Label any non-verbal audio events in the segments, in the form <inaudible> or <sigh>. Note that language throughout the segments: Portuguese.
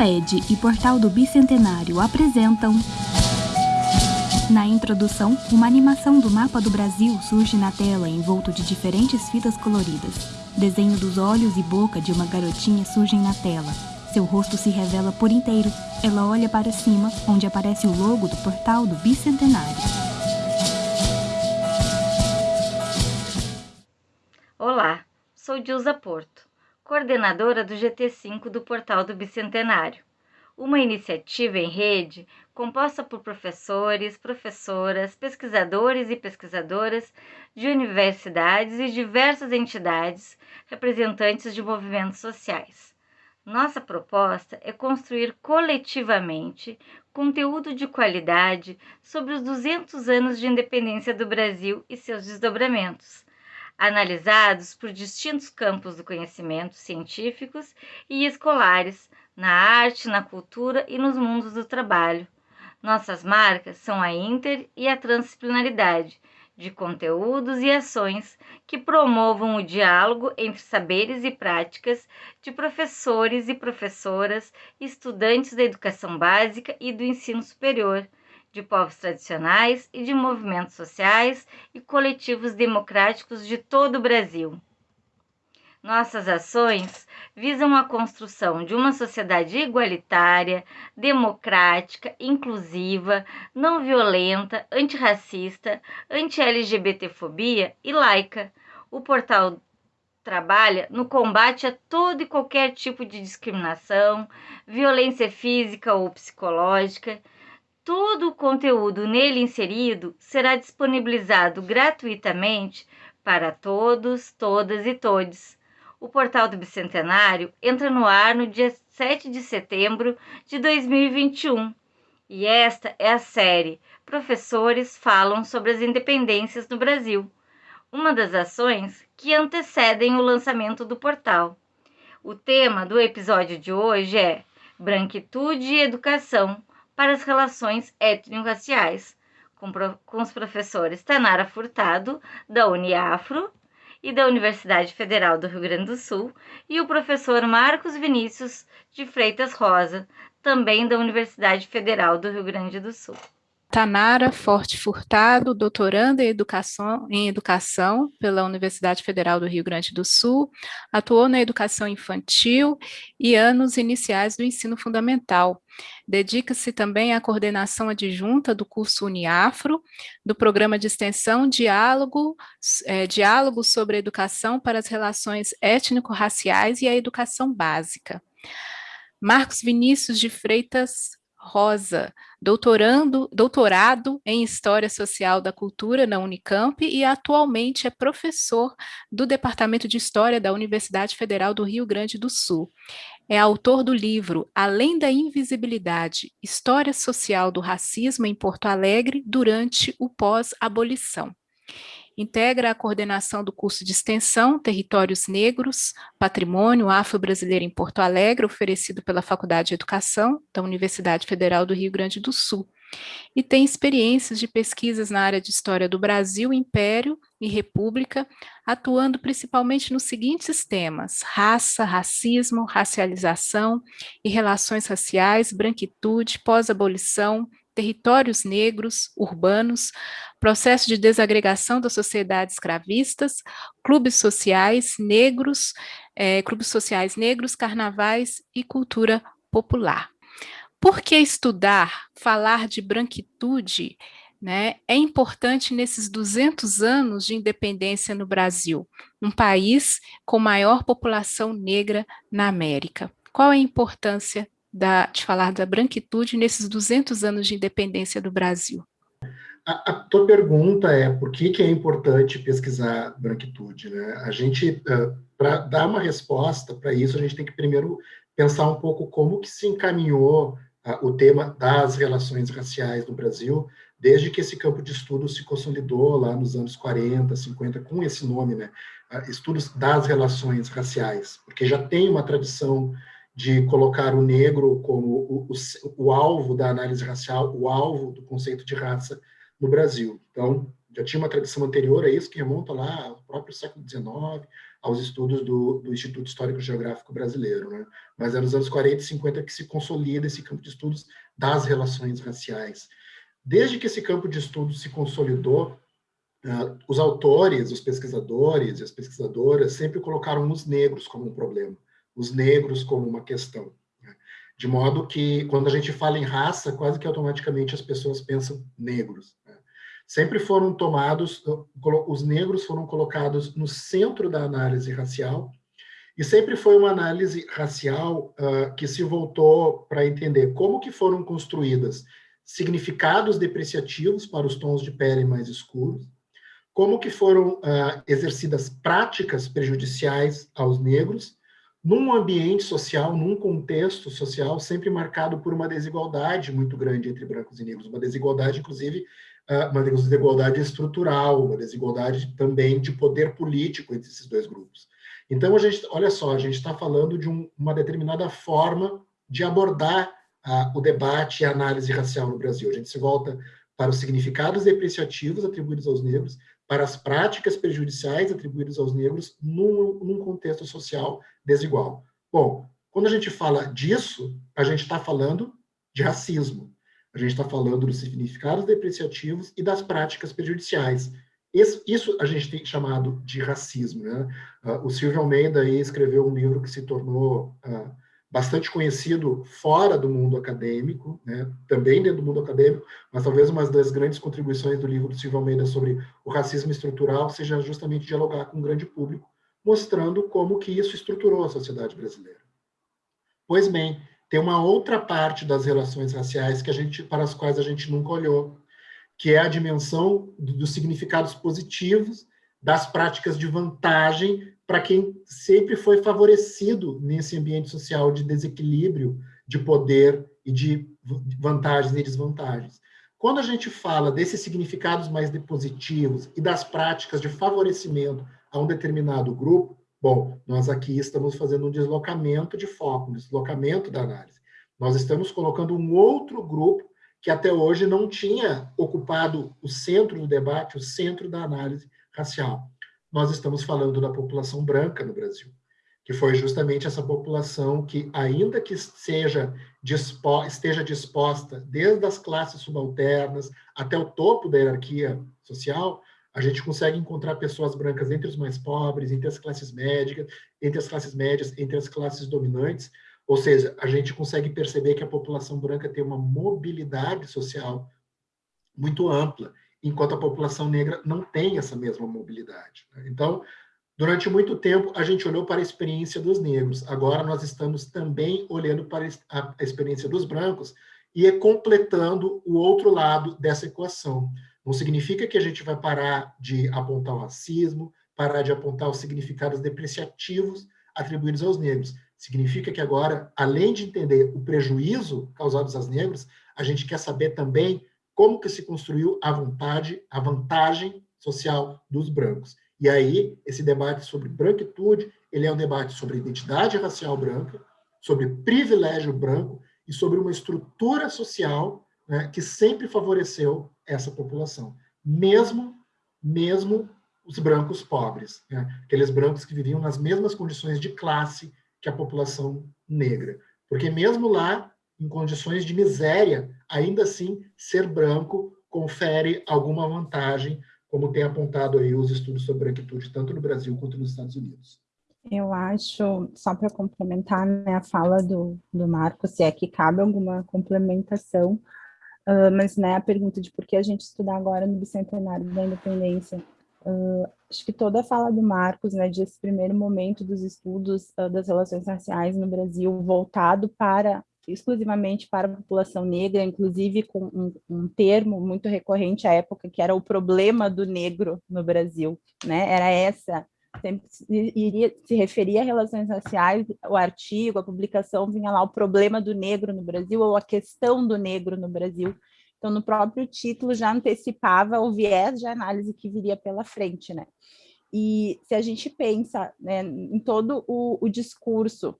Amped e Portal do Bicentenário apresentam. Na introdução, uma animação do mapa do Brasil surge na tela envolto de diferentes fitas coloridas. Desenho dos olhos e boca de uma garotinha surgem na tela. Seu rosto se revela por inteiro. Ela olha para cima, onde aparece o logo do Portal do Bicentenário. Olá, sou Dilza Porto coordenadora do GT5 do Portal do Bicentenário, uma iniciativa em rede composta por professores, professoras, pesquisadores e pesquisadoras de universidades e diversas entidades representantes de movimentos sociais. Nossa proposta é construir coletivamente conteúdo de qualidade sobre os 200 anos de independência do Brasil e seus desdobramentos analisados por distintos campos do conhecimento científicos e escolares, na arte, na cultura e nos mundos do trabalho. Nossas marcas são a inter e a transdisciplinaridade de conteúdos e ações que promovam o diálogo entre saberes e práticas de professores e professoras, estudantes da educação básica e do ensino superior de povos tradicionais e de movimentos sociais e coletivos democráticos de todo o Brasil. Nossas ações visam a construção de uma sociedade igualitária, democrática, inclusiva, não violenta, antirracista, anti-LGBTfobia e laica. O portal trabalha no combate a todo e qualquer tipo de discriminação, violência física ou psicológica, Todo o conteúdo nele inserido será disponibilizado gratuitamente para todos, todas e todes. O portal do Bicentenário entra no ar no dia 7 de setembro de 2021 e esta é a série Professores Falam sobre as Independências no Brasil, uma das ações que antecedem o lançamento do portal. O tema do episódio de hoje é Branquitude e Educação para as relações étnico-raciais, com, com os professores Tanara Furtado, da Uniafro, e da Universidade Federal do Rio Grande do Sul, e o professor Marcos Vinícius de Freitas Rosa, também da Universidade Federal do Rio Grande do Sul. Tanara Forte Furtado, doutoranda em educação, em educação pela Universidade Federal do Rio Grande do Sul, atuou na educação infantil e anos iniciais do ensino fundamental. Dedica-se também à coordenação adjunta do curso Uniafro, do programa de extensão Diálogo, é, Diálogo sobre a Educação para as Relações Étnico-Raciais e a Educação Básica. Marcos Vinícius de Freitas Rosa, doutorando, doutorado em História Social da Cultura na Unicamp e atualmente é professor do Departamento de História da Universidade Federal do Rio Grande do Sul. É autor do livro Além da Invisibilidade, História Social do Racismo em Porto Alegre durante o pós-abolição. Integra a coordenação do curso de extensão Territórios Negros, Patrimônio Afro-Brasileiro em Porto Alegre, oferecido pela Faculdade de Educação da Universidade Federal do Rio Grande do Sul. E tem experiências de pesquisas na área de História do Brasil, Império e República, atuando principalmente nos seguintes temas, raça, racismo, racialização e relações raciais, branquitude, pós-abolição, territórios negros, urbanos, processo de desagregação da sociedade escravistas, clubes sociais negros, é, clubes sociais negros, carnavais e cultura popular. Por que estudar, falar de branquitude né, é importante nesses 200 anos de independência no Brasil, um país com maior população negra na América? Qual é a importância da, de falar da branquitude nesses 200 anos de independência do Brasil? A, a tua pergunta é por que, que é importante pesquisar branquitude? Né? A gente, para dar uma resposta para isso, a gente tem que primeiro pensar um pouco como que se encaminhou o tema das relações raciais no Brasil, desde que esse campo de estudo se consolidou lá nos anos 40, 50, com esse nome, né? Estudos das relações raciais, porque já tem uma tradição de colocar o negro como o, o, o, alvo da análise racial, o alvo do conceito de raça no Brasil. Então, já tinha uma tradição anterior a isso, que remonta lá ao próprio século XIX, aos estudos do, do Instituto Histórico Geográfico Brasileiro, né? mas é nos anos 40 e 50 que se consolida esse campo de estudos das relações raciais. Desde que esse campo de estudos se consolidou, uh, os autores, os pesquisadores e as pesquisadoras sempre colocaram os negros como um problema, os negros como uma questão. Né? De modo que, quando a gente fala em raça, quase que automaticamente as pessoas pensam negros. Né? Sempre foram tomados, os negros foram colocados no centro da análise racial, e sempre foi uma análise racial uh, que se voltou para entender como que foram construídas significados depreciativos para os tons de pele mais escuros, como que foram uh, exercidas práticas prejudiciais aos negros, num ambiente social, num contexto social sempre marcado por uma desigualdade muito grande entre brancos e negros, uma desigualdade, inclusive, uh, uma desigualdade estrutural, uma desigualdade também de poder político entre esses dois grupos. Então, a gente, olha só, a gente está falando de um, uma determinada forma de abordar uh, o debate e a análise racial no Brasil. A gente se volta para os significados depreciativos atribuídos aos negros, para as práticas prejudiciais atribuídas aos negros num, num contexto social desigual. Bom, quando a gente fala disso, a gente está falando de racismo. A gente está falando dos significados depreciativos e das práticas prejudiciais. Isso, isso, a gente tem chamado de racismo. Né? Uh, o Silvio Almeida escreveu um livro que se tornou uh, bastante conhecido fora do mundo acadêmico, né? também dentro do mundo acadêmico, mas talvez uma das grandes contribuições do livro do Silvio Almeida sobre o racismo estrutural seja justamente dialogar com o grande público, mostrando como que isso estruturou a sociedade brasileira. Pois bem, tem uma outra parte das relações raciais que a gente, para as quais a gente nunca olhou, que é a dimensão dos significados positivos, das práticas de vantagem para quem sempre foi favorecido nesse ambiente social de desequilíbrio de poder e de vantagens e desvantagens. Quando a gente fala desses significados mais positivos e das práticas de favorecimento a um determinado grupo, bom, nós aqui estamos fazendo um deslocamento de foco, um deslocamento da análise. Nós estamos colocando um outro grupo que até hoje não tinha ocupado o centro do debate, o centro da análise racial nós estamos falando da população branca no Brasil, que foi justamente essa população que, ainda que seja dispo, esteja disposta, desde as classes subalternas até o topo da hierarquia social, a gente consegue encontrar pessoas brancas entre os mais pobres, entre as classes médicas, entre as classes médias, entre as classes dominantes, ou seja, a gente consegue perceber que a população branca tem uma mobilidade social muito ampla enquanto a população negra não tem essa mesma mobilidade. Né? Então, durante muito tempo, a gente olhou para a experiência dos negros, agora nós estamos também olhando para a experiência dos brancos e completando o outro lado dessa equação. Não significa que a gente vai parar de apontar o racismo, parar de apontar os significados depreciativos atribuídos aos negros. Significa que agora, além de entender o prejuízo causado aos negros, a gente quer saber também como que se construiu a vontade, a vantagem social dos brancos. E aí, esse debate sobre branquitude, ele é um debate sobre identidade racial branca, sobre privilégio branco e sobre uma estrutura social né, que sempre favoreceu essa população, mesmo, mesmo os brancos pobres, né, aqueles brancos que viviam nas mesmas condições de classe que a população negra. Porque mesmo lá, em condições de miséria, ainda assim, ser branco confere alguma vantagem, como tem apontado aí os estudos sobre branquitude, tanto no Brasil quanto nos Estados Unidos. Eu acho, só para complementar né, a fala do, do Marco, se é que cabe alguma complementação, uh, mas né, a pergunta de por que a gente estudar agora no Bicentenário da Independência, uh, acho que toda a fala do Marcos, né, desse primeiro momento dos estudos uh, das relações raciais no Brasil, voltado para exclusivamente para a população negra, inclusive com um, um, termo muito recorrente à época, que era o problema do negro no Brasil, né? Era essa, sempre iria, se referia a relações raciais, o artigo, a publicação vinha lá, o problema do negro no Brasil, ou a questão do negro no Brasil. Então, no próprio título já antecipava o viés de análise que viria pela frente, né? E se a gente pensa né, em todo o, o discurso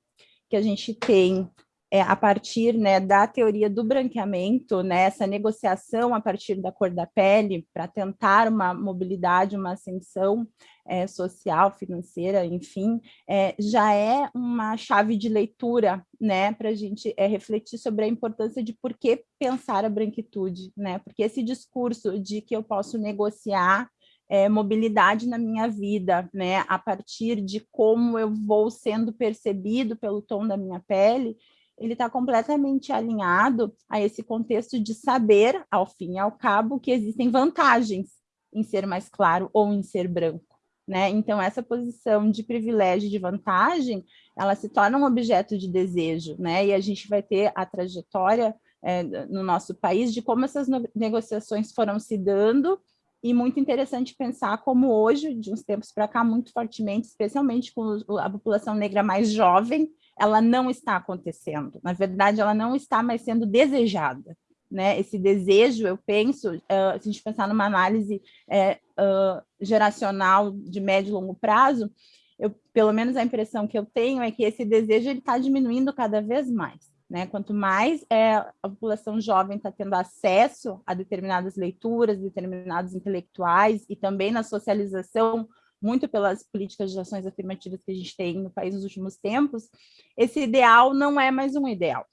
que a gente tem é, a partir né, da teoria do branqueamento, né, essa negociação a partir da cor da pele, para tentar uma mobilidade, uma ascensão é, social, financeira, enfim, é, já é uma chave de leitura né, para a gente é, refletir sobre a importância de por que pensar a branquitude, né, porque esse discurso de que eu posso negociar é, mobilidade na minha vida, né, a partir de como eu vou sendo percebido pelo tom da minha pele, ele está completamente alinhado a esse contexto de saber, ao fim e ao cabo, que existem vantagens em ser mais claro ou em ser branco. Né? Então, essa posição de privilégio de vantagem, ela se torna um objeto de desejo, né? e a gente vai ter a trajetória é, no nosso país de como essas negociações foram se dando, e muito interessante pensar como hoje, de uns tempos para cá, muito fortemente, especialmente com a população negra mais jovem, ela não está acontecendo. Na verdade, ela não está mais sendo desejada. Né? Esse desejo, eu penso, uh, se a gente pensar numa análise uh, geracional de médio e longo prazo, eu, pelo menos a impressão que eu tenho é que esse desejo está diminuindo cada vez mais. Né? Quanto mais é, a população jovem está tendo acesso a determinadas leituras, determinados intelectuais e também na socialização muito pelas políticas de ações afirmativas que a gente tem no país nos últimos tempos, esse ideal não é mais um ideal.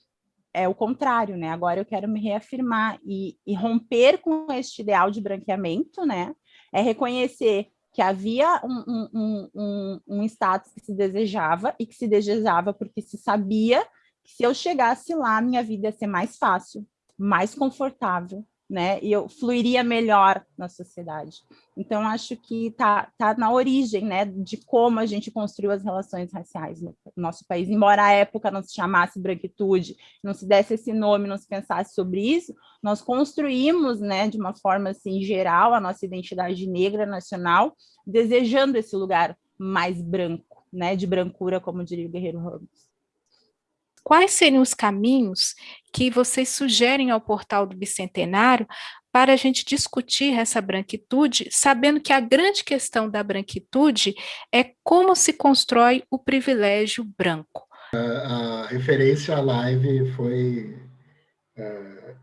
É o contrário, né? Agora eu quero me reafirmar e, e romper com este ideal de branqueamento, né? É reconhecer que havia um, um, um, um status que se desejava e que se desejava porque se sabia que se eu chegasse lá, minha vida ia ser mais fácil, mais confortável, né? E eu fluiria melhor na sociedade. Então, acho que está tá na origem, né, de como a gente construiu as relações raciais no nosso país. Embora a época não se chamasse branquitude, não se desse esse nome, não se pensasse sobre isso, nós construímos, né, de uma forma assim geral, a nossa identidade negra nacional, desejando esse lugar mais branco, né, de brancura, como diria o Guerreiro Ramos. Quais seriam os caminhos que vocês sugerem ao portal do Bicentenário para a gente discutir essa branquitude, sabendo que a grande questão da branquitude é como se constrói o privilégio branco? A, referência à live foi... Uh,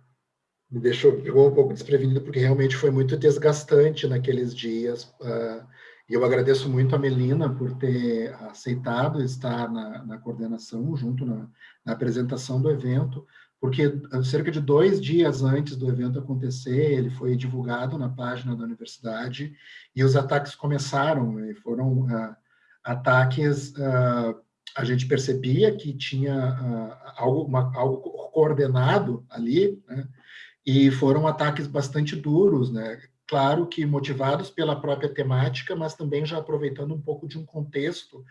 me deixou um pouco desprevenido, porque realmente foi muito desgastante naqueles dias. Uh, e eu agradeço muito a Melina por ter aceitado estar na, na coordenação, junto na, na, apresentação do evento, porque ah, cerca de dois dias antes do evento acontecer, ele foi divulgado na página da universidade, e os ataques começaram, e foram uh, ataques, uh, a gente percebia que tinha uh, algo, uma, algo coordenado ali, né? e foram ataques bastante duros, né? Claro que motivados pela própria temática, mas também já aproveitando um pouco de um contexto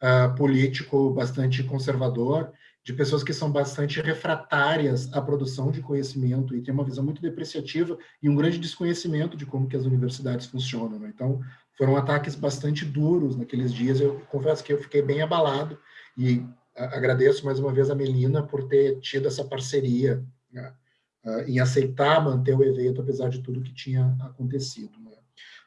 uh, político bastante conservador, de pessoas que são bastante refratárias à produção de conhecimento e têm uma visão muito depreciativa e um grande desconhecimento de como que as universidades funcionam. Né? Então, foram ataques bastante duros naqueles dias. Eu confesso que eu fiquei bem abalado e agradeço mais uma vez a Melina por ter tido essa parceria. Né? Uh, em aceitar manter o evento, apesar de tudo que tinha acontecido. Né?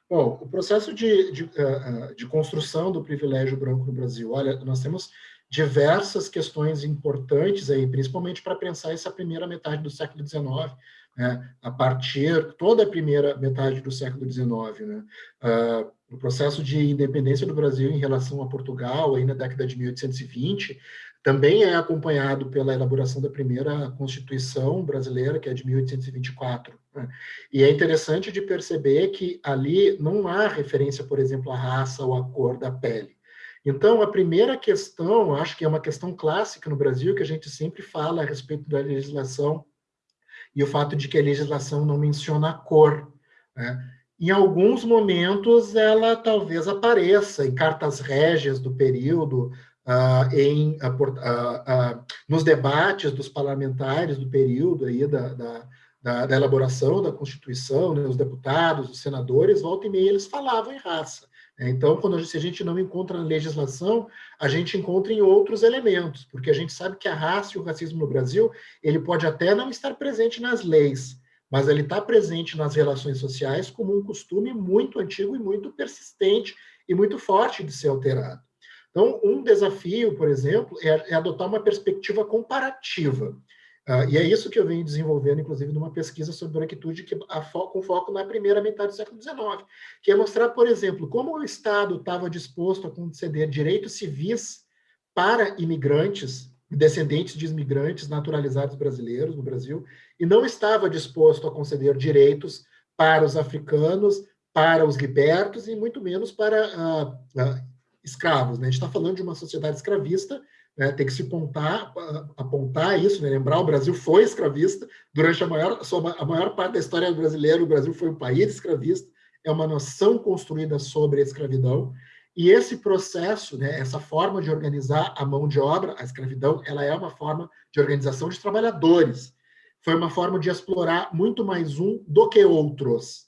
Bom, o processo de, de, uh, de, construção do privilégio branco no Brasil, olha, nós temos diversas questões importantes aí, principalmente para pensar essa primeira metade do século XIX, né? a partir toda a primeira metade do século XIX, né? Uh, o processo de independência do Brasil em relação a Portugal, aí na década de 1820, também é acompanhado pela elaboração da primeira Constituição brasileira, que é de 1824. Né? E é interessante de perceber que ali não há referência, por exemplo, à raça ou à cor da pele. Então, a primeira questão, acho que é uma questão clássica no Brasil, que a gente sempre fala a respeito da legislação, e o fato de que a legislação não menciona a cor. Né? Em alguns momentos, ela talvez apareça em cartas régias do período, uh, em, nos debates dos parlamentares do período aí da, da, da, da elaboração da Constituição, né, os deputados, os senadores, volta e meia, eles falavam em raça. Né? Então, quando, se a gente não encontra na legislação, a gente encontra em outros elementos, porque a gente sabe que a raça e o racismo no Brasil, ele pode até não estar presente nas leis, mas ele está presente nas relações sociais como um costume muito antigo e muito persistente e muito forte de ser alterado. Então, um desafio, por exemplo, é, é adotar uma perspectiva comparativa. Uh, e é isso que eu venho desenvolvendo, inclusive, numa pesquisa sobre branquitude que fo com foco na primeira metade do século XIX, que é mostrar, por exemplo, como o Estado estava disposto a conceder direitos civis para imigrantes, descendentes de imigrantes naturalizados brasileiros no Brasil, e não estava disposto a conceder direitos para os africanos, para os libertos e muito menos para uh, escravos. Né? A gente está falando de uma sociedade escravista né, tem que se apontar, apontar isso, né, lembrar o Brasil foi escravista durante a maior, a maior parte da história brasileira, o Brasil foi um país escravista, é uma nação construída sobre a escravidão, e esse processo, né, essa forma de organizar a mão de obra, a escravidão, ela é uma forma de organização de trabalhadores, foi uma forma de explorar muito mais um do que outros.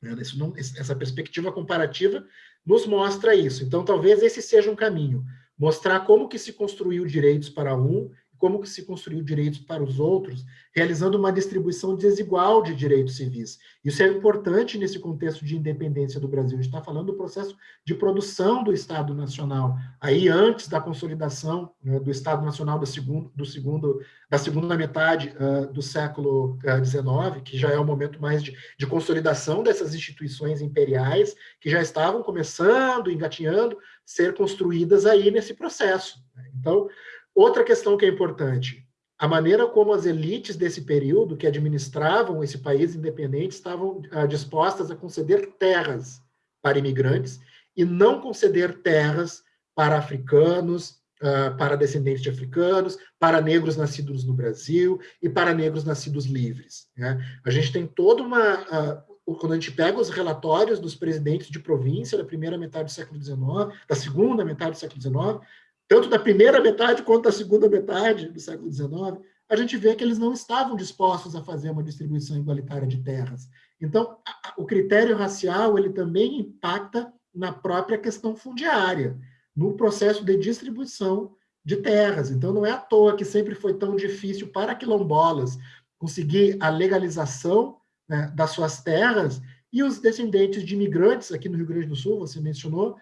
Né, não, essa perspectiva comparativa nos mostra isso. Então, talvez esse seja um caminho mostrar como que se construiu direitos para um como que se construiu direitos para os outros, realizando uma distribuição desigual de direitos civis. Isso é importante nesse contexto de independência do Brasil. A gente está falando do processo de produção do Estado Nacional, aí antes da consolidação né, do Estado Nacional do segundo, do segundo, da segunda metade uh, do século XIX, uh, que já é o momento mais de, de consolidação dessas instituições imperiais, que já estavam começando, engatinhando, ser construídas aí nesse processo. Então, outra questão que é importante, a maneira como as elites desse período, que administravam esse país independente, estavam ah, dispostas a conceder terras para imigrantes e não conceder terras para africanos, ah, para descendentes de africanos, para negros nascidos no Brasil e para negros nascidos livres. Né? A gente tem toda uma... Ah, quando a gente pega os relatórios dos presidentes de província da primeira metade do século XIX, da segunda metade do século XIX, tanto da primeira metade quanto da segunda metade do século XIX, a gente vê que eles não estavam dispostos a fazer uma distribuição igualitária de terras. Então, o critério racial ele também impacta na própria questão fundiária, no processo de distribuição de terras. Então, não é à toa que sempre foi tão difícil para quilombolas conseguir a legalização né, das suas terras, e os descendentes de imigrantes aqui no Rio Grande do Sul, você mencionou,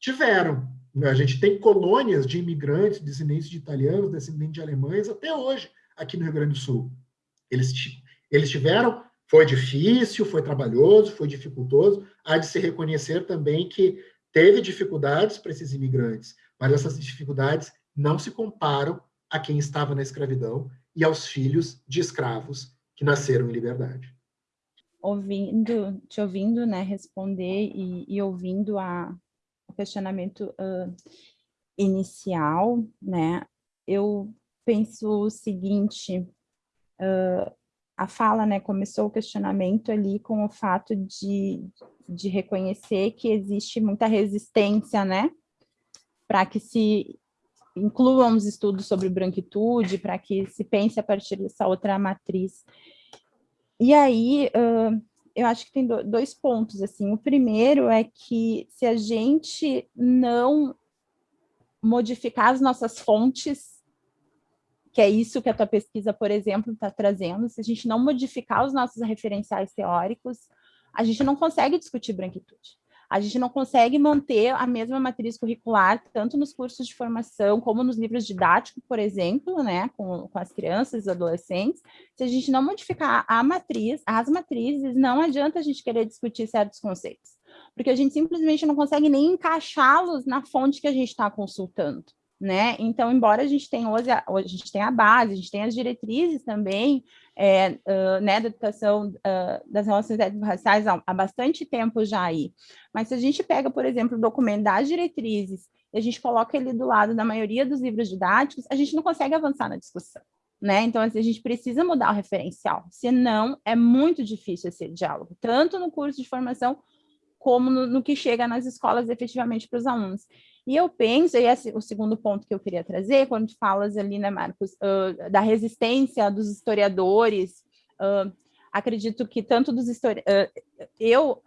tiveram. A gente tem colônias de imigrantes, descendentes de italianos, descendentes de alemães, até hoje, aqui no Rio Grande do Sul. Eles, eles tiveram, foi difícil, foi trabalhoso, foi dificultoso, há de se reconhecer também que teve dificuldades para esses imigrantes, mas essas dificuldades não se comparam a quem estava na escravidão e aos filhos de escravos que nasceram em liberdade. Ouvindo, te ouvindo, né, responder e, e ouvindo a, questionamento uh, inicial, né, eu penso o seguinte, uh, a fala, né, começou o questionamento ali com o fato de, de reconhecer que existe muita resistência, né, para que se incluam os estudos sobre branquitude, para que se pense a partir dessa outra matriz. E aí, uh, eu acho que tem dois pontos, assim. O primeiro é que se a gente não modificar as nossas fontes, que é isso que a tua pesquisa, por exemplo, está trazendo, se a gente não modificar os nossos referenciais teóricos, a gente não consegue discutir branquitude a gente não consegue manter a mesma matriz curricular, tanto nos cursos de formação, como nos livros didáticos, por exemplo, né, com, com as crianças e adolescentes, se a gente não modificar a matriz, as matrizes, não adianta a gente querer discutir certos conceitos, porque a gente simplesmente não consegue nem encaixá-los na fonte que a gente está consultando né? Então, embora a gente tenha hoje, a, a gente tenha a base, a gente tenha as diretrizes também, é, uh, né, da educação uh, das relações étnico-raciais há, há, bastante tempo já aí. Mas se a gente pega, por exemplo, o documento das diretrizes e a gente coloca ele do lado da maioria dos livros didáticos, a gente não consegue avançar na discussão. Né? Então, assim, a gente precisa mudar o referencial, senão é muito difícil esse diálogo, tanto no curso de formação como no, no que chega nas escolas efetivamente para os alunos. E eu penso, e esse é o segundo ponto que eu queria trazer, quando tu falas ali, né, Marcos, uh, da resistência dos historiadores, uh, acredito que tanto dos historiadores... Uh, eu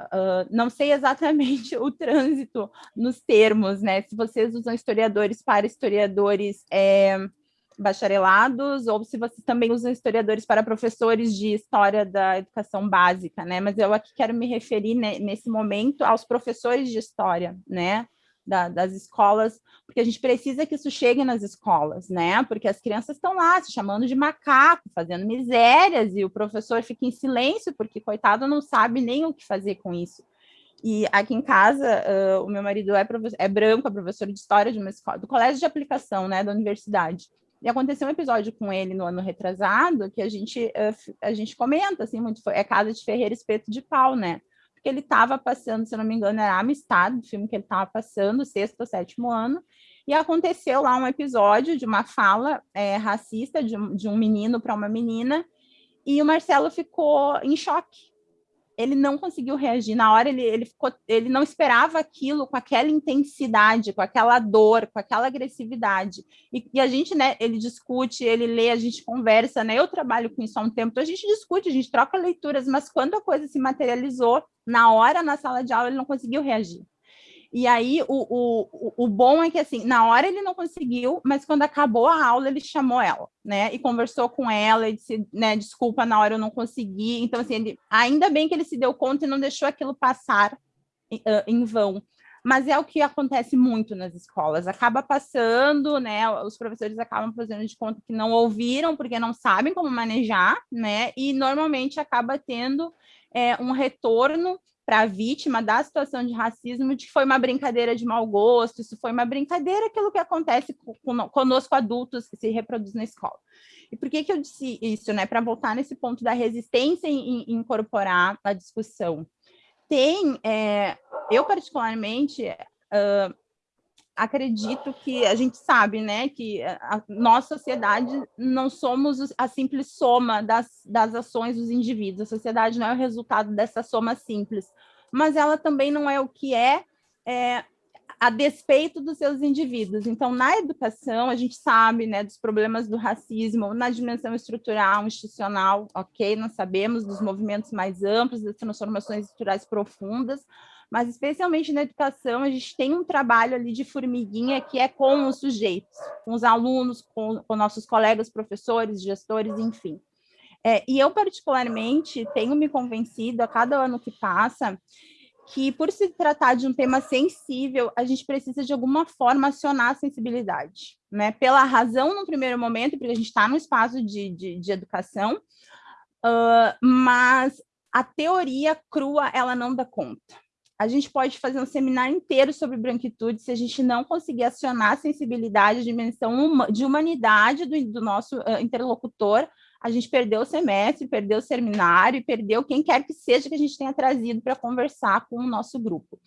não sei exatamente <laughs> o trânsito nos termos, né, se vocês usam historiadores para historiadores é, bacharelados, ou se vocês também usam historiadores para professores de história da educação básica, né, mas eu aqui quero me referir né, nesse momento aos professores de história, né, da, das escolas, porque a gente precisa que isso chegue nas escolas, né? Porque as crianças estão lá se chamando de macaco, fazendo misérias, e o professor fica em silêncio, porque, coitado, não sabe nem o que fazer com isso. E aqui em casa, uh, o meu marido é, é branco, é professor de história de uma escola, do colégio de aplicação, né, da universidade. E aconteceu um episódio com ele no ano retrasado que a gente, uh, a gente comenta, assim, muito, é Casa de Ferreira Espeto de Pau, né? Porque ele estava passando, se não me engano, era Amistad, o filme que ele estava passando, sexto ou sétimo ano, e aconteceu lá um episódio de uma fala é, racista de um, de um menino para uma menina, e o Marcelo ficou em choque, ele não conseguiu reagir. Na hora ele, ele, ficou, ele não esperava aquilo com aquela intensidade, com aquela dor, com aquela agressividade. E, e, a gente, né, ele discute, ele lê, a gente conversa, né? Eu trabalho com isso há um tempo, então a gente discute, a gente troca leituras, mas quando a coisa se materializou, na hora, na sala de aula, ele não conseguiu reagir. E aí, o, o, o bom é que, assim, na hora ele não conseguiu, mas quando acabou a aula, ele chamou ela, né? E conversou com ela, e disse, né, desculpa, na hora eu não consegui. Então, assim, ele, ainda bem que ele se deu conta e não deixou aquilo passar uh, em vão. Mas é o que acontece muito nas escolas, acaba passando, né, os professores acabam fazendo de conta que não ouviram, porque não sabem como manejar, né, e normalmente acaba tendo é, um retorno para a vítima da situação de racismo de que foi uma brincadeira de mau gosto, isso foi uma brincadeira, aquilo que acontece conosco adultos que se reproduz na escola. E por que, que eu disse isso? Né? Para voltar nesse ponto da resistência em, em incorporar a discussão. Tem, é, eu particularmente, uh, acredito que a gente sabe, né, que a nossa sociedade não somos a simples soma das, das ações dos indivíduos, a sociedade não é o resultado dessa soma simples, mas ela também não é o que é, é a despeito dos seus indivíduos. Então, na educação, a gente sabe né, dos problemas do racismo na dimensão estrutural, institucional, ok? Nós sabemos dos movimentos mais amplos, das transformações estruturais profundas, mas especialmente na educação, a gente tem um trabalho ali de formiguinha que é com os sujeitos, com os alunos, com, com nossos colegas, professores, gestores, enfim. É, e eu, particularmente, tenho me convencido a cada ano que passa que, por se tratar de um tema sensível, a gente precisa, de alguma forma, acionar a sensibilidade. Né? Pela razão, no primeiro momento, porque a gente está no espaço de, de, de educação, uh, mas a teoria crua, ela não dá conta a gente pode fazer um seminário inteiro sobre branquitude se a gente não conseguir acionar a sensibilidade, a dimensão de humanidade do, do nosso uh, interlocutor, a gente perdeu o semestre, perdeu o seminário, perdeu quem quer que seja que a gente tenha trazido para conversar com o nosso grupo.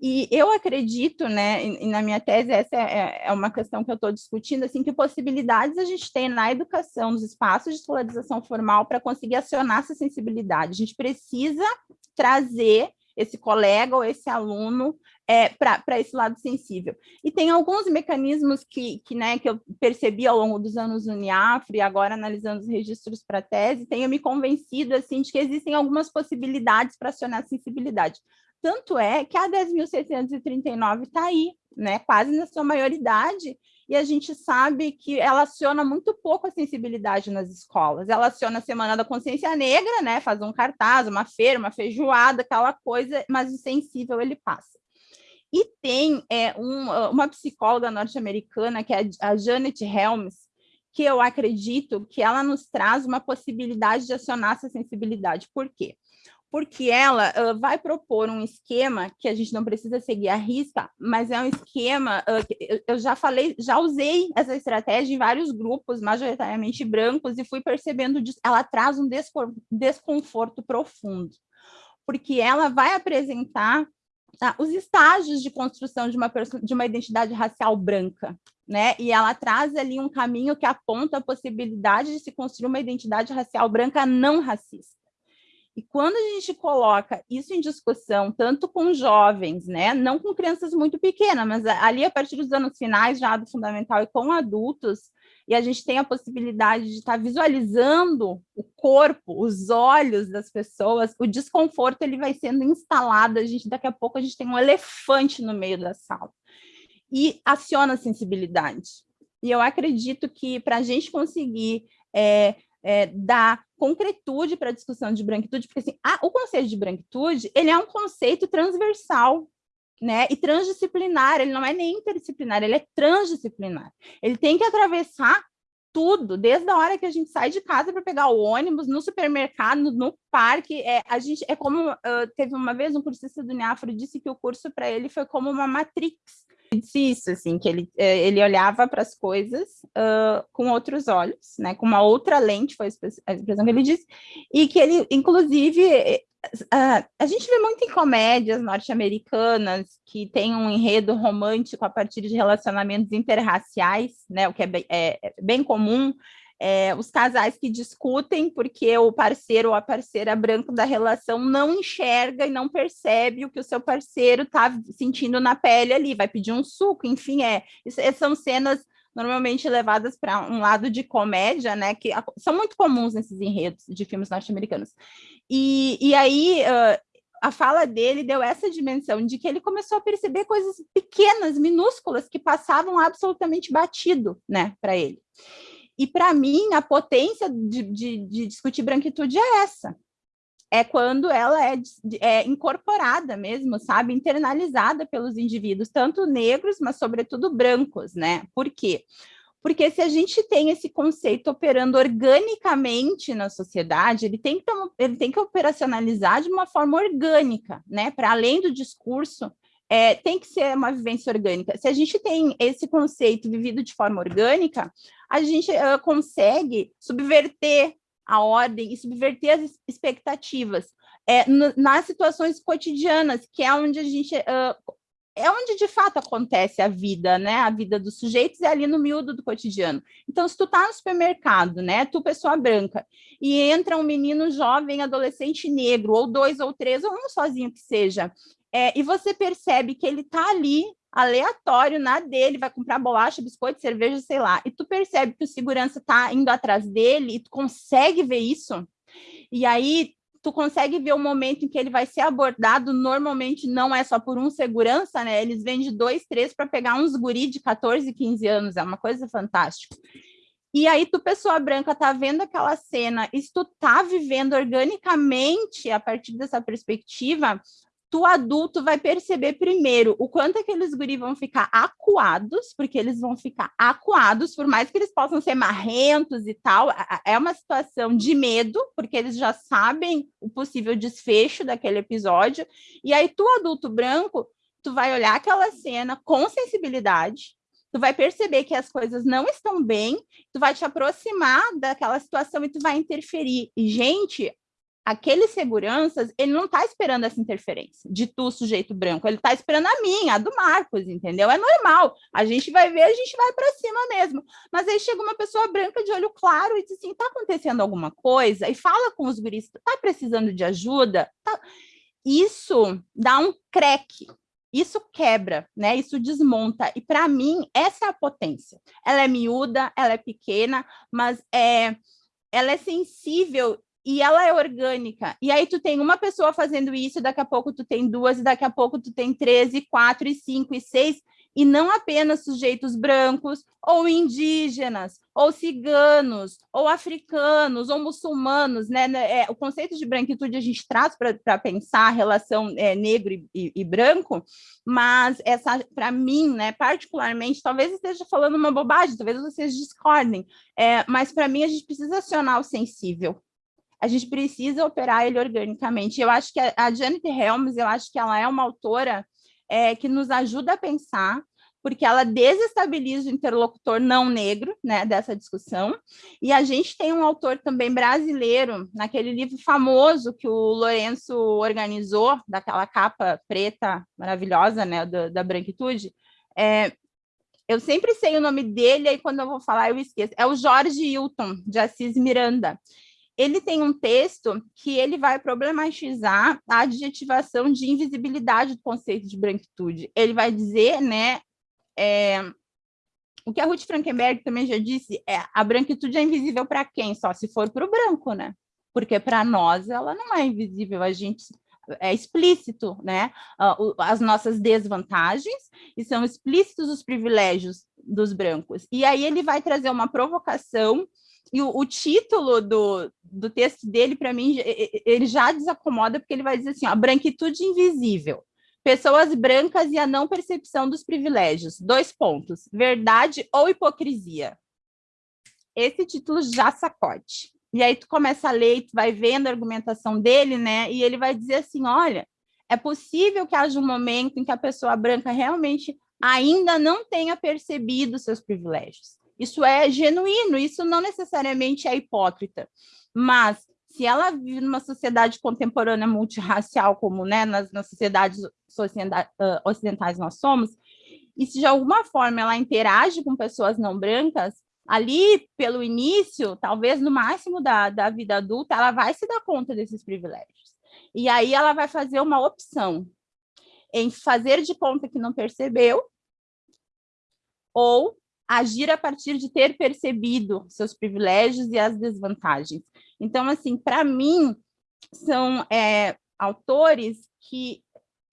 E eu acredito, né, e na minha tese, essa é, é uma questão que eu estou discutindo, assim, que possibilidades a gente tem na educação, nos espaços de escolarização formal, para conseguir acionar essa sensibilidade. A gente precisa trazer esse colega ou esse aluno é, para esse lado sensível. E tem alguns mecanismos que, que, né, que eu percebi ao longo dos anos no Uniafre, agora analisando os registros para tese, tenho me convencido assim, de que existem algumas possibilidades para acionar a sensibilidade. Tanto é que a 10.639 está aí, né, quase na sua maioridade, e a gente sabe que ela aciona muito pouco a sensibilidade nas escolas. Ela aciona a Semana da Consciência Negra, né? faz um cartaz, uma feira, uma feijoada, aquela coisa, mas o sensível ele passa. E tem é, um, uma psicóloga norte-americana, que é a Janet Helms, que eu acredito que ela nos traz uma possibilidade de acionar essa sensibilidade. Por quê? Porque ela uh, vai propor um esquema que a gente não precisa seguir a risca, mas é um esquema, que eu já falei, já usei essa estratégia em vários grupos, majoritariamente brancos, e fui percebendo disso, ela traz um desconforto profundo, porque ela vai apresentar tá, os estágios de construção de uma, de uma identidade racial branca, né? E ela traz ali um caminho que aponta a possibilidade de se construir uma identidade racial branca não racista. E quando a gente coloca isso em discussão, tanto com jovens, né, não com crianças muito pequenas, mas ali a partir dos anos finais já do fundamental e com adultos, e a gente tem a possibilidade de estar visualizando o corpo, os olhos das pessoas, o desconforto ele vai sendo instalado, a gente daqui a pouco a gente tem um elefante no meio da sala. E aciona a sensibilidade. E eu acredito que para a gente conseguir é, é, dar concretude para a discussão de branquitude, porque assim, a, o conceito de branquitude ele é um conceito transversal, né? E transdisciplinar, ele não é nem interdisciplinar, ele é transdisciplinar. Ele tem que atravessar tudo, desde a hora que a gente sai de casa para pegar o ônibus, no supermercado, no parque, é, a gente é como uh, teve uma vez um cursista do Neafro disse que o curso para ele foi como uma matrix. Disse isso, assim, que ele, é, ele olhava para as coisas uh, com outros olhos, né, com uma outra lente, foi a expressão que ele disse, e que ele, inclusive, Uh, a gente vê muito em comédias norte-americanas que tem um enredo romântico a partir de relacionamentos interraciais, né, o que é é, é bem comum, é, os casais que discutem porque o parceiro ou a parceira branco da relação não enxerga e não percebe o que o seu parceiro está sentindo na pele ali, vai pedir um suco, enfim, é, são cenas normalmente levadas para um lado de comédia, né, que são muito comuns nesses enredos de filmes norte-americanos. E, e aí, uh, a fala dele deu essa dimensão de que ele começou a perceber coisas pequenas, minúsculas, que passavam absolutamente batido, né, para ele. E, para mim, a potência de, de, de discutir branquitude é essa, é quando ela é, é, incorporada mesmo, sabe, internalizada pelos indivíduos, tanto negros, mas sobretudo brancos, né? Por quê? Porque se a gente tem esse conceito operando organicamente na sociedade, ele tem que, ele tem que operacionalizar de uma forma orgânica, né? Para além do discurso, é, tem que ser uma vivência orgânica. Se a gente tem esse conceito vivido de forma orgânica, a gente uh, consegue subverter a ordem e subverter as expectativas é, nas situações cotidianas, que é onde a gente... Uh, é onde de fato acontece a vida, né? A vida dos sujeitos é ali no miúdo do cotidiano. Então, se tu tá no supermercado, né? Tu, pessoa branca, e entra um menino jovem, adolescente negro, ou dois ou três, ou um sozinho que seja, é, e você percebe que ele tá ali aleatório na dele, vai comprar bolacha, biscoito, cerveja, sei lá, e tu percebe que o segurança tá indo atrás dele, e tu consegue ver isso, e aí tu consegue ver o momento em que ele vai ser abordado, normalmente não é só por um segurança, né, eles vêm de dois, três para pegar uns guri de 14, 15 anos, é uma coisa fantástica. E aí tu, pessoa branca, tá vendo aquela cena, e se tu tá vivendo organicamente a partir dessa perspectiva, tu adulto vai perceber primeiro o quanto aqueles guri vão ficar acuados, porque eles vão ficar acuados, por mais que eles possam ser marrentos e tal, é uma situação de medo, porque eles já sabem o possível desfecho daquele episódio, e aí tu, adulto branco, tu vai olhar aquela cena com sensibilidade, tu vai perceber que as coisas não estão bem, tu vai te aproximar daquela situação e tu vai interferir. E, gente, aqueles seguranças, ele não está esperando essa interferência de tu, sujeito branco, ele está esperando a minha, a do Marcos, entendeu? É normal, a gente vai ver, a gente vai para cima mesmo. Mas aí chega uma pessoa branca de olho claro e diz assim, está acontecendo alguma coisa? E fala com os guris, está precisando de ajuda? Tá... Isso dá um creque, isso quebra, né? Isso desmonta. E para mim, essa é a potência. Ela é miúda, ela é pequena, mas é, ela é sensível e ela é orgânica. E aí tu tem uma pessoa fazendo isso, daqui a pouco tu tem duas, e daqui a pouco tu tem três, e quatro, e cinco, e seis, e não apenas sujeitos brancos, ou indígenas, ou ciganos, ou africanos, ou muçulmanos, né? né é, o conceito de branquitude a gente traz para pensar a relação é, negro e, e, e, branco, mas essa, para mim, né, particularmente, talvez esteja falando uma bobagem, talvez vocês discordem, é, mas para mim a gente precisa acionar o sensível, a gente precisa operar ele organicamente. Eu acho que a, a Janet Helms, eu acho que ela é uma autora é, que nos ajuda a pensar, porque ela desestabiliza o interlocutor não negro né, dessa discussão. E a gente tem um autor também brasileiro, naquele livro famoso que o Lourenço organizou, daquela capa preta maravilhosa né, da, da branquitude, é, eu sempre sei o nome dele, aí quando eu vou falar eu esqueço. É o Jorge Hilton, de Assis Miranda ele tem um texto que ele vai problematizar a adjetivação de invisibilidade do conceito de branquitude. Ele vai dizer, né, é, o que a Ruth Frankenberg também já disse, é a branquitude é invisível para quem? Só se for para o branco, né? Porque para nós ela não é invisível, a gente é explícito, né? As nossas desvantagens e são explícitos os privilégios dos brancos. E aí ele vai trazer uma provocação e o, o título do, do texto dele, para mim, ele já desacomoda, porque ele vai dizer assim, a branquitude invisível. Pessoas brancas e a não percepção dos privilégios. Dois pontos. Verdade ou hipocrisia? Esse título já sacode. E aí tu começa a ler, tu vai vendo a argumentação dele, né? E ele vai dizer assim, olha, é possível que haja um momento em que a pessoa branca realmente ainda não tenha percebido seus privilégios. Isso é genuíno, isso não necessariamente é hipócrita. Mas se ela vive numa sociedade contemporânea multirracial, como né, nas, nas sociedades ocidentais nós somos, e se de alguma forma ela interage com pessoas não brancas, ali pelo início, talvez no máximo da, da vida adulta, ela vai se dar conta desses privilégios. E aí ela vai fazer uma opção em fazer de conta que não percebeu ou agir a partir de ter percebido seus privilégios e as desvantagens. Então, assim, para mim, são é, autores que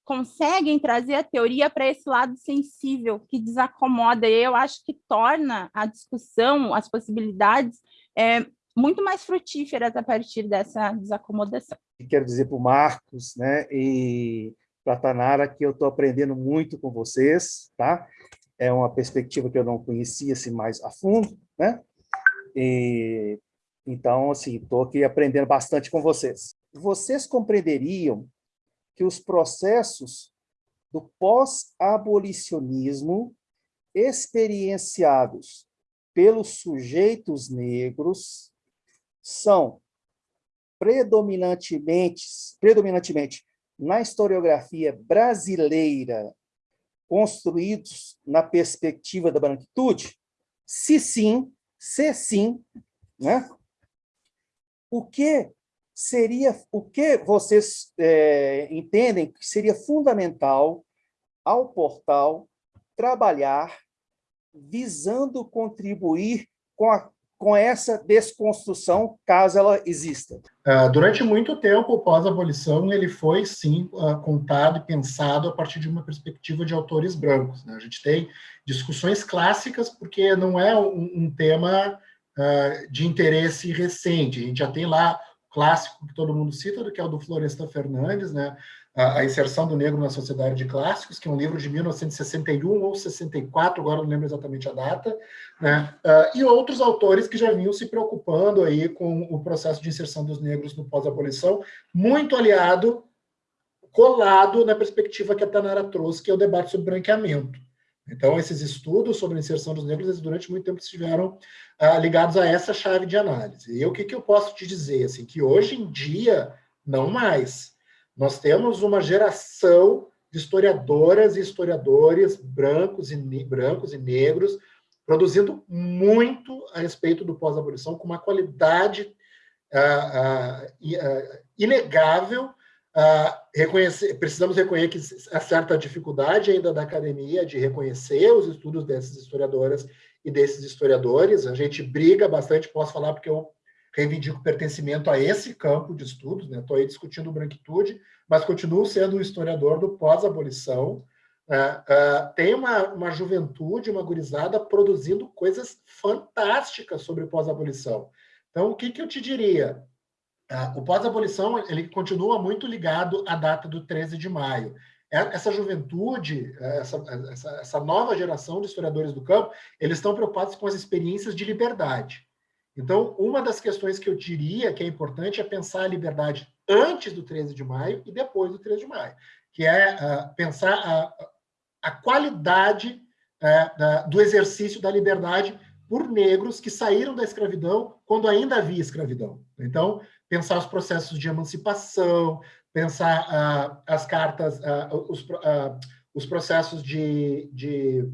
conseguem trazer a teoria para esse lado sensível, que desacomoda, e eu acho que torna a discussão, as possibilidades, é, muito mais frutíferas a partir dessa desacomodação. Quero dizer para o Marcos né, e para a Tanara que eu estou aprendendo muito com vocês, tá? É uma perspectiva que eu não conhecia assim, mais a fundo, né? E então, assim, estou aqui aprendendo bastante com vocês. Vocês compreenderiam que os processos do pós-abolicionismo experienciados pelos sujeitos negros são predominantemente, predominantemente na historiografia brasileira construídos na perspectiva da branquitude? Se sim, se sim, né? o que seria, o que vocês é, entendem que seria fundamental ao portal trabalhar visando contribuir com, a, com essa desconstrução, caso ela exista? Uh, durante muito tempo, pós-abolição ele foi, sim, uh, contado e pensado a partir de uma perspectiva de autores brancos. Né? A gente tem discussões clássicas, porque não é um, um tema uh, de interesse recente. A gente já tem lá o clássico que todo mundo cita, que é o do Florestan Fernandes, né? A, a Inserção do Negro na Sociedade de Clássicos, que é um livro de 1961 ou 64, agora não lembro exatamente a data, né? Uh, e outros autores que já vinham se preocupando aí com o processo de inserção dos negros no pós-abolição, muito aliado, colado na perspectiva que a Tanara trouxe, que é o debate sobre branqueamento. Então, esses estudos sobre a inserção dos negros, durante muito tempo estiveram ah, ligados a essa chave de análise. E o que, que eu posso te dizer? Assim, que hoje em dia, não mais. Nós temos uma geração de historiadoras e historiadores brancos e, brancos e negros produzindo muito a respeito do pós-abolição, com uma qualidade ah, ah, inegável, Uh, reconhecer, precisamos reconhecer que há certa dificuldade ainda da academia de reconhecer os estudos dessas historiadoras e desses historiadores. A gente briga bastante, posso falar porque eu reivindico pertencimento a esse campo de estudos, estou né? aí discutindo branquitude, mas continuo sendo um historiador do pós-abolição. Uh, uh, tem uma, uma juventude, uma gurizada produzindo coisas fantásticas sobre pós-abolição. Então, o que, que eu te diria? Uh, o pós-abolição ele continua muito ligado à data do 13 de maio. É, essa juventude, essa, essa, essa, nova geração de historiadores do campo, eles estão preocupados com as experiências de liberdade. Então, uma das questões que eu diria que é importante é pensar a liberdade antes do 13 de maio e depois do 13 de maio, que é uh, pensar a, a qualidade uh, da, do exercício da liberdade por negros que saíram da escravidão quando ainda havia escravidão. Então, pensar os processos de emancipação, pensar uh, as cartas, os, os processos de... de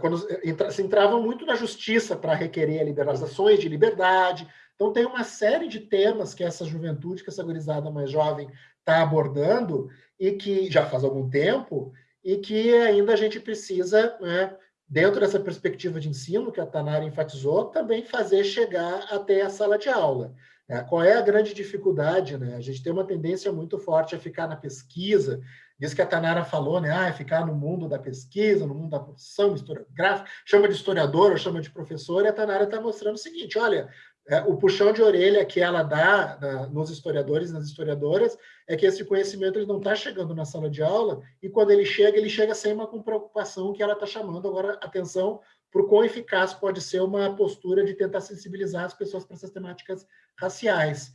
quando entra, se entravam muito na justiça para requerer liberações de liberdade. Então, tem uma série de temas que essa juventude, que essa gurizada mais jovem está abordando e que já faz algum tempo e que ainda a gente precisa né, dentro dessa perspectiva de ensino que a Tanara enfatizou, também fazer chegar até a sala de aula. É, qual é a grande dificuldade? Né? A gente tem uma tendência muito forte a ficar na pesquisa, isso que a Tanara falou, né? Ah, ficar no mundo da pesquisa, no mundo da produção historiográfica, chama de historiador ou chama de professor, e a Tanara está mostrando o seguinte, olha, É, o puxão de orelha que ela dá nos historiadores e nas historiadoras é que esse conhecimento ele não está chegando na sala de aula e quando ele chega, ele chega sem uma preocupação que ela está chamando agora atenção para o quão eficaz pode ser uma postura de tentar sensibilizar as pessoas para essas temáticas raciais.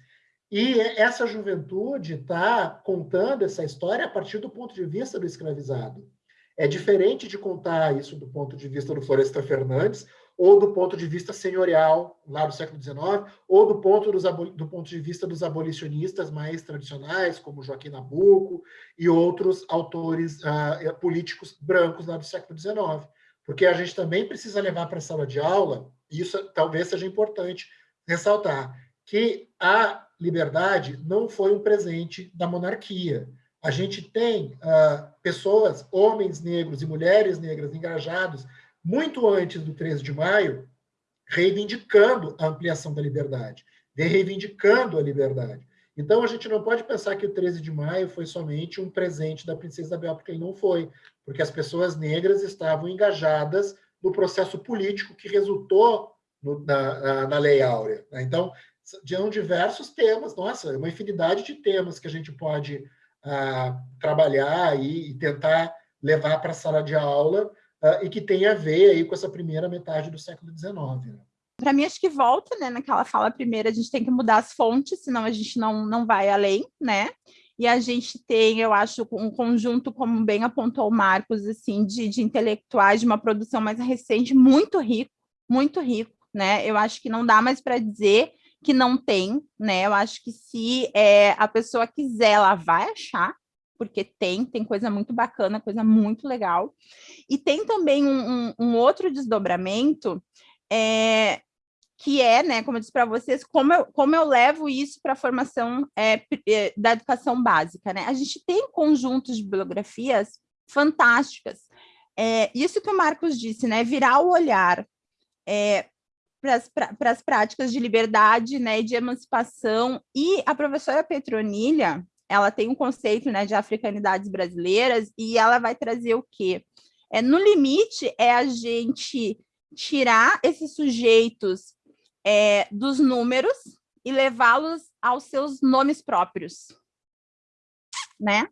E essa juventude está contando essa história a partir do ponto de vista do escravizado. É diferente de contar isso do ponto de vista do Floresta Fernandes, ou do ponto de vista senhorial, lá do século XIX, ou do ponto, dos, do ponto de vista dos abolicionistas mais tradicionais, como Joaquim Nabuco e outros autores uh, políticos brancos lá do século XIX. Porque a gente também precisa levar para a sala de aula, e isso talvez seja importante ressaltar, que a liberdade não foi um presente da monarquia. A gente tem uh, pessoas, homens negros e mulheres negras engajados muito antes do 13 de maio, reivindicando a ampliação da liberdade, reivindicando a liberdade. Então, a gente não pode pensar que o 13 de maio foi somente um presente da princesa Isabel, porque ele não foi, porque as pessoas negras estavam engajadas no processo político que resultou no, na, na, na, Lei Áurea. Né? Então, são diversos temas, nossa, uma infinidade de temas que a gente pode ah, trabalhar e, e tentar levar para a sala de aula uh, e que tem a ver aí com essa primeira metade do século XIX. Né? Para mim, acho que volta, né, naquela fala primeira, a gente tem que mudar as fontes, senão a gente não, não vai além, né? E a gente tem, eu acho, um conjunto, como bem apontou o Marcos, assim, de, de intelectuais de uma produção mais recente, muito rico, muito rico, né? Eu acho que não dá mais para dizer que não tem, né? Eu acho que se é, a pessoa quiser, ela vai achar, porque tem, tem coisa muito bacana, coisa muito legal. E tem também um, um, um outro desdobramento, é, que é, né, como eu disse para vocês, como eu, como eu levo isso para a formação é, da educação básica. Né? A gente tem conjuntos de bibliografias fantásticas. É, isso que o Marcos disse, né, virar o olhar é, para as práticas de liberdade né, de emancipação. E a professora Petronilha, ela tem um conceito né, de africanidades brasileiras e ela vai trazer o quê? É, no limite, é a gente tirar esses sujeitos é, dos números e levá-los aos seus nomes próprios. Né?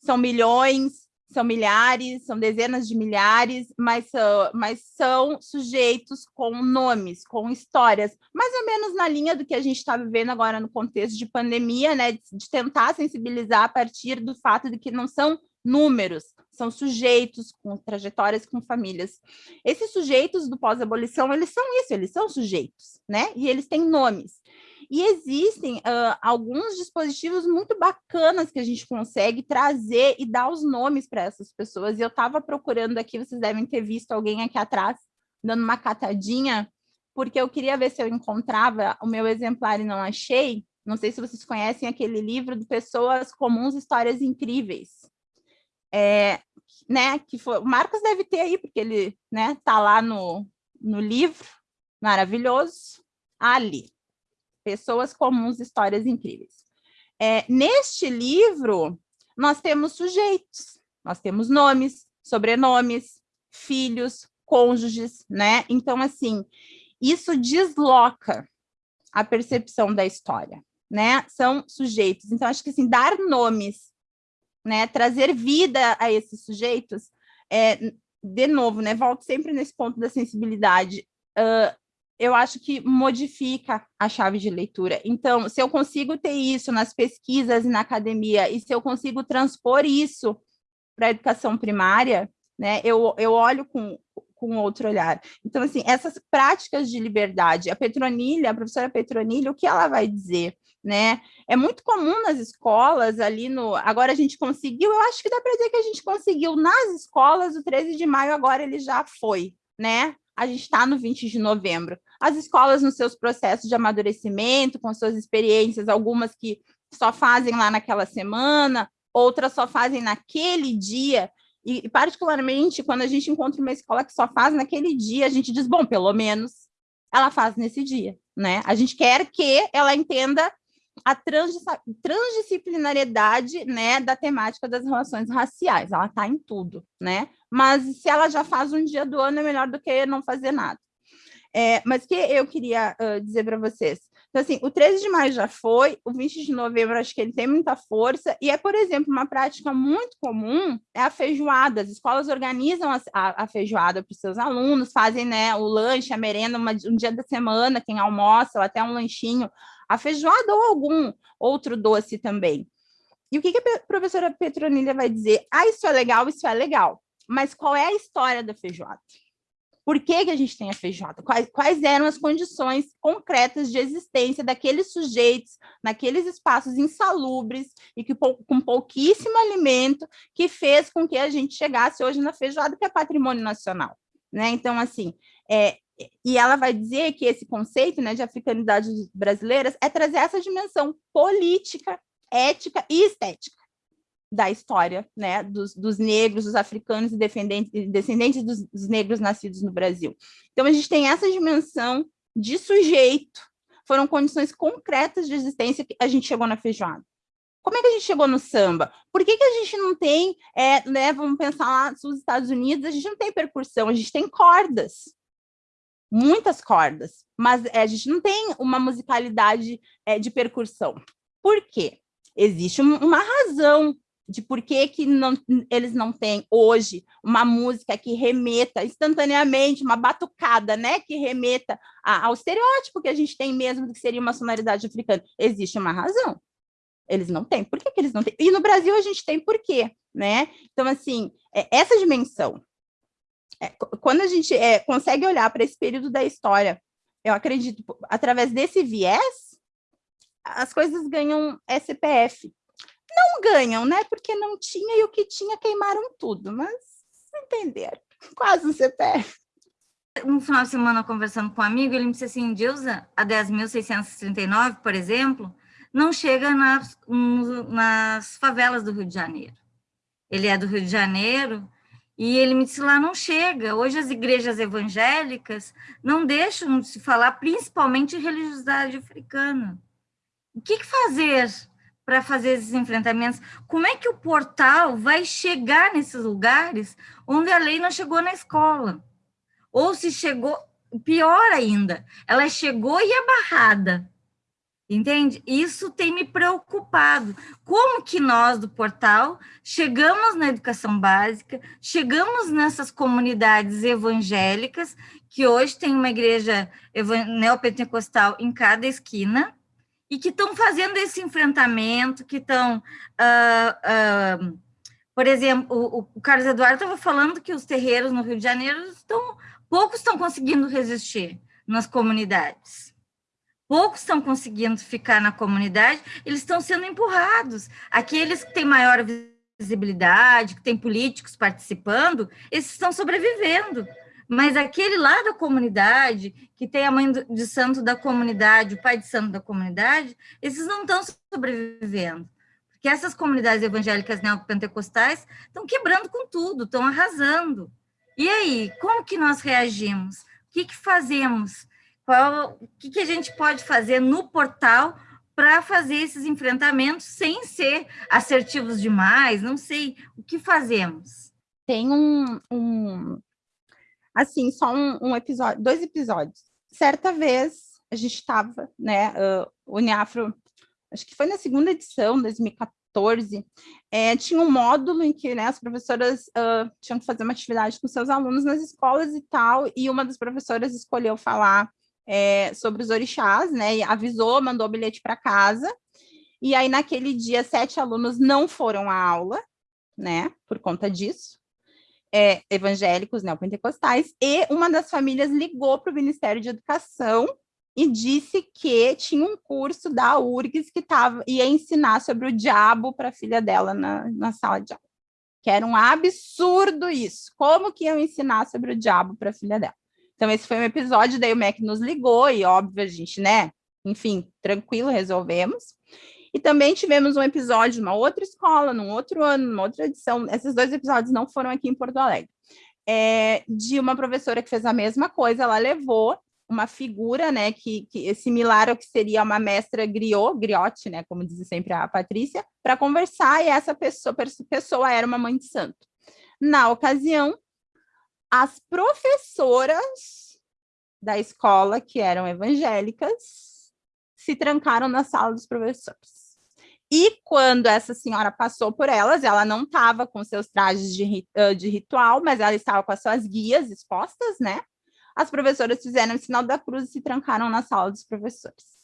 São milhões, são milhares, são dezenas de milhares, mas são, mas são sujeitos com nomes, com histórias, mais ou menos na linha do que a gente está vivendo agora no contexto de pandemia, né, de, de tentar sensibilizar a partir do fato de que não são números, são sujeitos com trajetórias com famílias. Esses sujeitos do pós-abolição, eles são isso, eles são sujeitos, né? E eles têm nomes. E existem uh, alguns dispositivos muito bacanas que a gente consegue trazer e dar os nomes para essas pessoas. E eu estava procurando aqui, vocês devem ter visto alguém aqui atrás dando uma catadinha, porque eu queria ver se eu encontrava o meu exemplar e não achei. Não sei se vocês conhecem aquele livro de Pessoas Comuns, Histórias Incríveis. É, né, que foi, o Marcos deve ter aí, porque ele né, tá lá no, no livro, maravilhoso, ali. Pessoas comuns, histórias incríveis. É, neste livro, nós temos sujeitos, nós temos nomes, sobrenomes, filhos, cônjuges, né? Então, assim, isso desloca a percepção da história, né? São sujeitos. Então, acho que, assim, dar nomes, né? Trazer vida a esses sujeitos, é, de novo, né? Volto sempre nesse ponto da sensibilidade. Uh, eu acho que modifica a chave de leitura. Então, se eu consigo ter isso nas pesquisas e na academia, e se eu consigo transpor isso para a educação primária, né, eu, eu olho com, com outro olhar. Então, assim, essas práticas de liberdade, a Petronilha, a professora Petronilha, o que ela vai dizer? Né? É muito comum nas escolas, ali no... Agora a gente conseguiu, eu acho que dá para dizer que a gente conseguiu nas escolas, o 13 de maio agora ele já foi, né? A gente está no 20 de novembro as escolas nos seus processos de amadurecimento, com suas experiências, algumas que só fazem lá naquela semana, outras só fazem naquele dia, e particularmente quando a gente encontra uma escola que só faz naquele dia, a gente diz, bom, pelo menos ela faz nesse dia, né? A gente quer que ela entenda a transdisciplinariedade né, da temática das relações raciais, ela está em tudo, né? Mas se ela já faz um dia do ano, é melhor do que não fazer nada. É, mas que eu queria uh, dizer para vocês? Então, assim, o 13 de maio já foi, o 20 de novembro acho que ele tem muita força, e é, por exemplo, uma prática muito comum é a feijoada. As escolas organizam a, a, a feijoada para os seus alunos, fazem né, o lanche, a merenda, uma, um dia da semana, quem almoça, ou até um lanchinho, a feijoada ou algum outro doce também. E o que, que a professora Petronilha vai dizer? Ah, isso é legal, isso é legal. Mas qual é a história da feijoada? Por que, que a gente tem a feijoada? Quais, quais eram as condições concretas de existência daqueles sujeitos naqueles espaços insalubres e que com pouquíssimo alimento que fez com que a gente chegasse hoje na feijoada, que é patrimônio nacional. Né? Então, assim, é, e ela vai dizer que esse conceito né, de africanidade brasileiras é trazer essa dimensão política, ética e estética da história né, dos, dos negros, dos africanos e descendentes dos, dos negros nascidos no Brasil. Então, a gente tem essa dimensão de sujeito, foram condições concretas de existência que a gente chegou na feijoada. Como é que a gente chegou no samba? Por que, que a gente não tem, é, né, vamos pensar lá nos Estados Unidos, a gente não tem percussão, a gente tem cordas, muitas cordas, mas é, a gente não tem uma musicalidade é, de percussão. Por quê? Existe uma razão de por que, que não, eles não têm hoje uma música que remeta instantaneamente, uma batucada, né, que remeta a, ao estereótipo que a gente tem mesmo do que seria uma sonoridade africana. Existe uma razão. Eles não têm. Por que, que eles não têm? E no Brasil a gente tem por quê, né? Então, assim, é, essa dimensão, é, quando a gente é, consegue olhar para esse período da história, eu acredito, através desse viés, as coisas ganham SPF, não ganham, né? Porque não tinha e o que tinha queimaram tudo, mas entenderam. Quase um CPF. Um final de semana, conversando com um amigo, ele me disse assim, Dilza, a 10.639, por exemplo, não chega nas, nas favelas do Rio de Janeiro. Ele é do Rio de Janeiro e ele me disse lá, não chega. Hoje as igrejas evangélicas não deixam de se falar, principalmente religiosidade africana. O que fazer para fazer esses enfrentamentos. Como é que o portal vai chegar nesses lugares onde a lei não chegou na escola? Ou se chegou, pior ainda, ela chegou e é barrada. Entende? Isso tem me preocupado. Como que nós do portal chegamos na educação básica, chegamos nessas comunidades evangélicas, que hoje tem uma igreja neopentecostal em cada esquina, e que estão fazendo esse enfrentamento, que estão... Uh, uh, uh, por exemplo, o, o Carlos Eduardo estava falando que os terreiros no Rio de Janeiro estão... Poucos estão conseguindo resistir nas comunidades. Poucos estão conseguindo ficar na comunidade, eles estão sendo empurrados. Aqueles que têm maior visibilidade, que têm políticos participando, esses estão sobrevivendo mas aquele lá da comunidade, que tem a mãe de santo da comunidade, o pai de santo da comunidade, esses não estão sobrevivendo. Porque essas comunidades evangélicas neopentecostais estão quebrando com tudo, estão arrasando. E aí, como que nós reagimos? O que, que fazemos? Qual, o que, que a gente pode fazer no portal para fazer esses enfrentamentos sem ser assertivos demais? Não sei. O que fazemos? Tem um, um, assim, só um, um episódio, dois episódios. Certa vez, a gente estava, né, uh, o Uniafro, acho que foi na segunda edição, 2014, é, tinha um módulo em que né, as professoras uh, tinham que fazer uma atividade com seus alunos nas escolas e tal, e uma das professoras escolheu falar é, sobre os orixás, né, e avisou, mandou o bilhete para casa, e aí naquele dia sete alunos não foram à aula, né, por conta disso, é, evangélicos neopentecostais, e uma das famílias ligou para o Ministério de Educação e disse que tinha um curso da URGS que tava, ia ensinar sobre o diabo para a filha dela na, na sala de aula. Que era um absurdo isso. Como que iam ensinar sobre o diabo para a filha dela? Então, esse foi um episódio, daí o MEC nos ligou, e óbvio, a gente, né, enfim, tranquilo, resolvemos. E também tivemos um episódio numa outra escola, num outro ano, numa outra edição. Esses dois episódios não foram aqui em Porto Alegre. É, de uma professora que fez a mesma coisa, ela levou uma figura, né, que, que similar ao que seria uma mestra griot, griote, né, como diz sempre a Patrícia, para conversar, e essa pessoa, pessoa era uma mãe de santo. Na ocasião, as professoras da escola, que eram evangélicas, se trancaram na sala dos professores. E quando essa senhora passou por elas, ela não estava com seus trajes de, de ritual, mas ela estava com as suas guias expostas, né? As professoras fizeram o sinal da cruz e se trancaram na sala dos professores.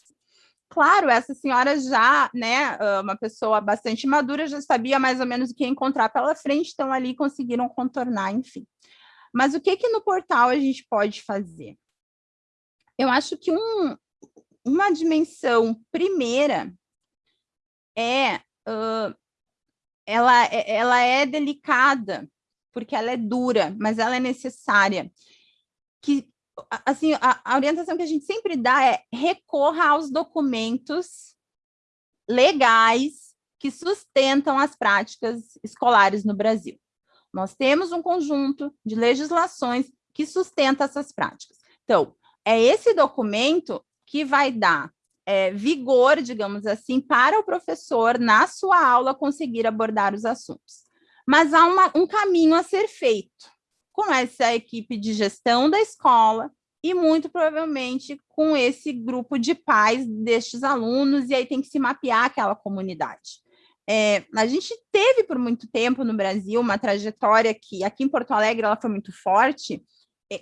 Claro, essa senhora já, né, uma pessoa bastante madura, já sabia mais ou menos o que encontrar pela frente, então ali conseguiram contornar, enfim. Mas o que que no portal a gente pode fazer? Eu acho que um, uma dimensão primeira é, uh, ela, é, ela é delicada, porque ela é dura, mas ela é necessária. Que, assim, a, a orientação que a gente sempre dá é recorra aos documentos legais que sustentam as práticas escolares no Brasil. Nós temos um conjunto de legislações que sustenta essas práticas. Então, é esse documento que vai dar é, vigor, digamos assim, para o professor, na sua aula, conseguir abordar os assuntos. Mas há uma, um caminho a ser feito com essa equipe de gestão da escola e, muito provavelmente, com esse grupo de pais destes alunos, e aí tem que se mapear aquela comunidade. É, a gente teve, por muito tempo, no Brasil, uma trajetória que, aqui em Porto Alegre, ela foi muito forte,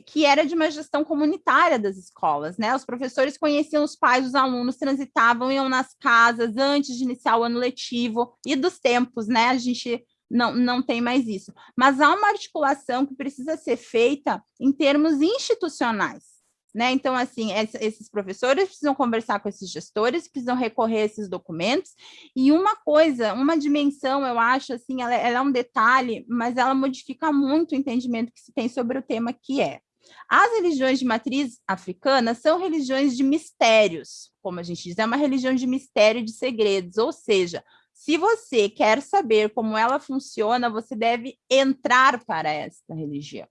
que era de uma gestão comunitária das escolas, né? Os professores conheciam os pais dos alunos, transitavam, iam nas casas antes de iniciar o ano letivo e dos tempos, né? A gente não, não tem mais isso. Mas há uma articulação que precisa ser feita em termos institucionais. Né? Então, assim, esses professores precisam conversar com esses gestores, precisam recorrer a esses documentos, e uma coisa, uma dimensão, eu acho, assim, ela, ela é um detalhe, mas ela modifica muito o entendimento que se tem sobre o tema, que é as religiões de matriz africana são religiões de mistérios, como a gente diz, é uma religião de mistério e de segredos, ou seja, se você quer saber como ela funciona, você deve entrar para esta religião.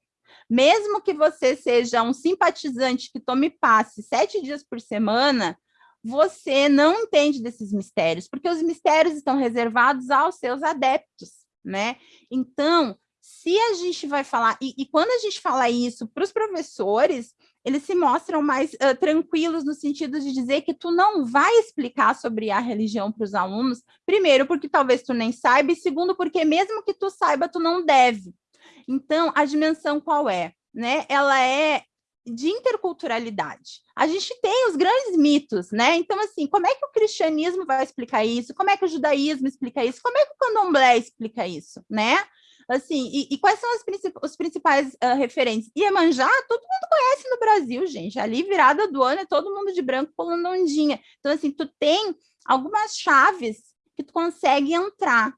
Mesmo que você seja um simpatizante que tome passe sete dias por semana, você não entende desses mistérios, porque os mistérios estão reservados aos seus adeptos, né? Então, se a gente vai falar, e, e quando a gente fala isso para os professores, eles se mostram mais uh, tranquilos no sentido de dizer que tu não vai explicar sobre a religião para os alunos, primeiro, porque talvez tu nem saiba, e segundo, porque mesmo que tu saiba, tu não deve. Então, a dimensão qual é? Né? Ela é de interculturalidade. A gente tem os grandes mitos, né? Então, assim, como é que o cristianismo vai explicar isso? Como é que o judaísmo explica isso? Como é que o candomblé explica isso, né? Assim, e, e quais são princip os principais uh, referentes? Iemanjá, todo mundo conhece no Brasil, gente. Ali, virada do ano, é todo mundo de branco pulando ondinha. Então, assim, tu tem algumas chaves que tu consegue entrar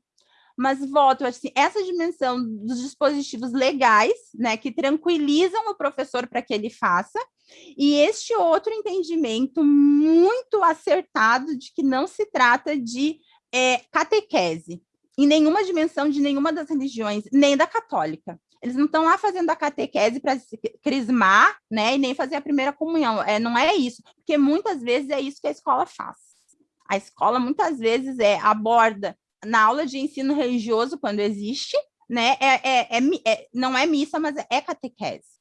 mas volto, assim, essa dimensão dos dispositivos legais, né, que tranquilizam o professor para que ele faça, e este outro entendimento muito acertado de que não se trata de é, catequese, em nenhuma dimensão de nenhuma das religiões, nem da católica. Eles não estão lá fazendo a catequese para crismar, né, e nem fazer a primeira comunhão. É, não é isso, porque muitas vezes é isso que a escola faz. A escola muitas vezes é aborda na aula de ensino religioso, quando existe, né, é, é, é, é não é missa, mas é catequese.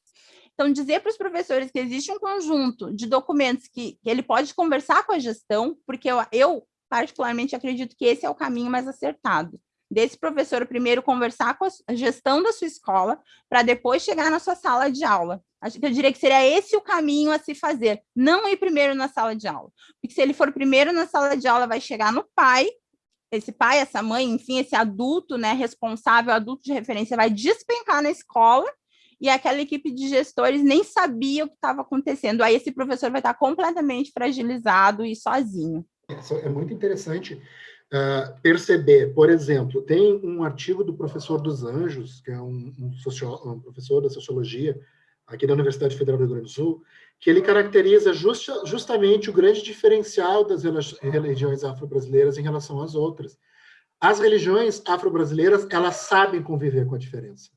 Então, dizer para os professores que existe um conjunto de documentos que, que ele pode conversar com a gestão, porque eu, eu, particularmente, acredito que esse é o caminho mais acertado. Desse professor primeiro conversar com a gestão da sua escola, para depois chegar na sua sala de aula. Eu diria que seria esse o caminho a se fazer, não ir primeiro na sala de aula. Porque se ele for primeiro na sala de aula, vai chegar no pai, esse pai, essa mãe, enfim, esse adulto, né, responsável, adulto de referência, vai despencar na escola e aquela equipe de gestores nem sabia o que estava acontecendo. Aí esse professor vai estar completamente fragilizado e sozinho. É muito interessante uh, perceber, por exemplo, tem um artigo do professor dos Anjos, que é um, um, um professor da sociologia aqui da Universidade Federal do Rio Grande do Sul, que ele caracteriza justa, justamente o grande diferencial das religiões afro-brasileiras em relação às outras. As religiões afro-brasileiras, elas sabem conviver com a diferença.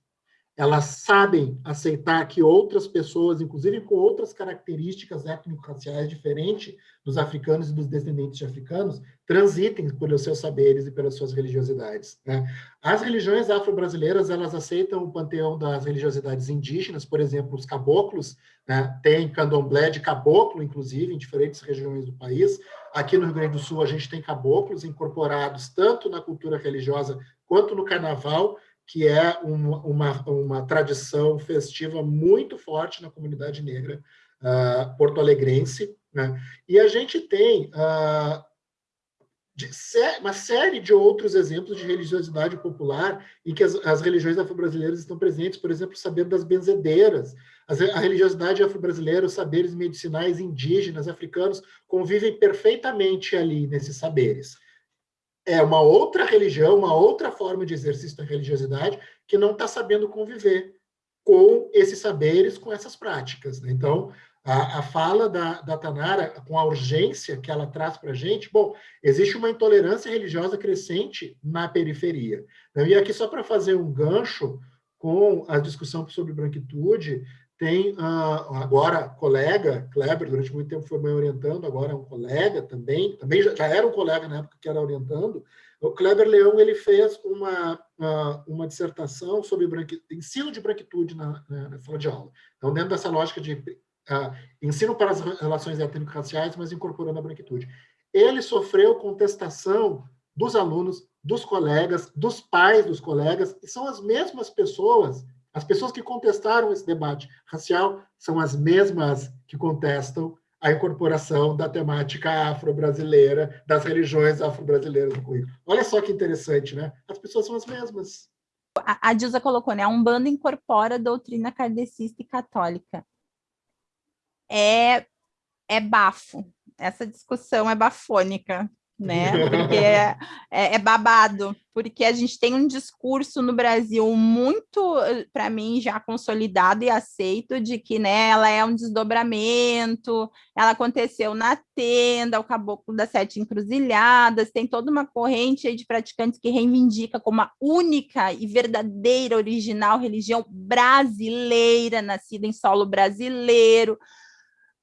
Elas sabem aceitar que outras pessoas, inclusive com outras características étnico-raciais diferentes dos africanos e dos descendentes de africanos, transitem pelos seus saberes e pelas suas religiosidades. Né? As religiões afro-brasileiras, elas aceitam o panteão das religiosidades indígenas, por exemplo, os caboclos, né? tem candomblé de caboclo, inclusive, em diferentes regiões do país. Aqui no Rio Grande do Sul, a gente tem caboclos incorporados tanto na cultura religiosa quanto no carnaval, que é uma, uma, uma tradição festiva muito forte na comunidade negra uh, porto-alegrense. Né? E a gente tem uh, sé uma série de outros exemplos de religiosidade popular em que as, as religiões afro-brasileiras estão presentes, por exemplo, o saber das benzedeiras, a religiosidade afro-brasileira, os saberes medicinais indígenas, africanos, convivem perfeitamente ali nesses saberes é uma outra religião, uma outra forma de exercício da religiosidade que não está sabendo conviver com esses saberes, com essas práticas. Né? Então, a, a, fala da, da Tanara, com a urgência que ela traz para a gente, bom, existe uma intolerância religiosa crescente na periferia. Né? E aqui, só para fazer um gancho com a discussão sobre branquitude, tem uh, agora colega, Kleber, durante muito tempo foi me orientando, agora é um colega também, também já, já, era um colega na época que era orientando, o Kleber Leão ele fez uma, uh, uma dissertação sobre ensino de branquitude na, na, na, sala de aula. Então, dentro dessa lógica de uh, ensino para as relações étnico-raciais, mas incorporando a branquitude. Ele sofreu contestação dos alunos, dos colegas, dos pais dos colegas, e são as mesmas pessoas as pessoas que contestaram esse debate racial são as mesmas que contestam a incorporação da temática afro-brasileira, das religiões afro-brasileiras no currículo. Olha só que interessante, né? As pessoas são as mesmas. A, a Dilsa colocou, né? A Umbanda incorpora a doutrina kardecista e católica. É, é bafo. Essa discussão é bafônica né? <laughs> Porque é, é, é, babado, porque a gente tem um discurso no Brasil muito, para mim, já consolidado e aceito de que né, ela é um desdobramento, ela aconteceu na tenda, o caboclo das sete encruzilhadas, tem toda uma corrente de praticantes que reivindica como a única e verdadeira original religião brasileira, nascida em solo brasileiro,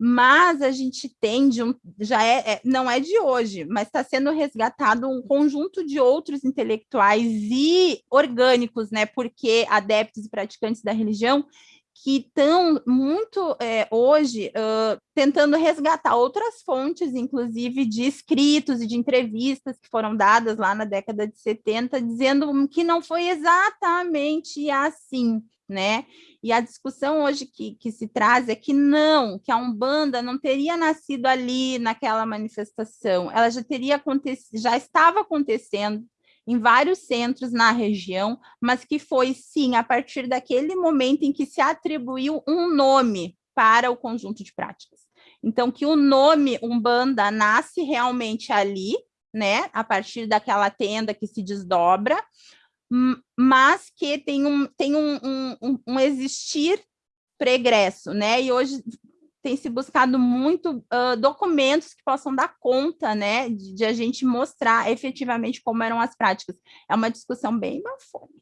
mas a gente tem de um, já é, é não é de hoje, mas está sendo resgatado um conjunto de outros intelectuais e orgânicos, né? Porque adeptos e praticantes da religião que estão muito é, hoje uh, tentando resgatar outras fontes, inclusive de escritos e de entrevistas que foram dadas lá na década de 70, dizendo que não foi exatamente assim, né? E a discussão hoje que, que se traz é que não, que a Umbanda não teria nascido ali naquela manifestação, ela já teria acontecido, já estava acontecendo em vários centros na região, mas que foi, sim, a partir daquele momento em que se atribuiu um nome para o conjunto de práticas. Então, que o nome Umbanda nasce realmente ali, né, a partir daquela tenda que se desdobra, mas que tem um, tem um, um, um existir pregresso, né? E hoje tem se buscado muito uh, documentos que possam dar conta, né, de, de, a gente mostrar efetivamente como eram as práticas. É uma discussão bem bafônica.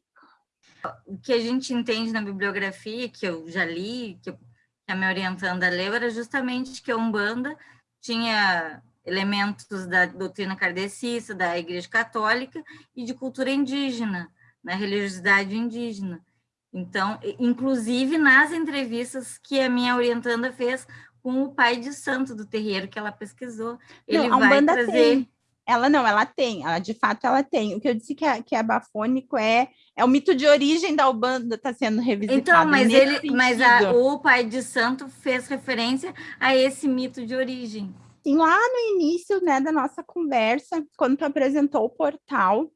O que a gente entende na bibliografia, que eu já li, que, eu, que a minha orientanda leu, era justamente que a Umbanda tinha elementos da doutrina kardecista, da Igreja Católica e de cultura indígena, na religiosidade indígena. Então, inclusive nas entrevistas que a minha orientanda fez com o pai de santo do terreiro que ela pesquisou, ele não, vai trazer... Tem. Ela não, ela tem, ela, de fato ela tem. O que eu disse que é, que é bafônico é, é o mito de origem da Ubanda está sendo revisitado. Então, mas ele, mas a, o pai de santo fez referência a esse mito de origem. Sim, lá no início né, da nossa conversa, quando tu apresentou o portal,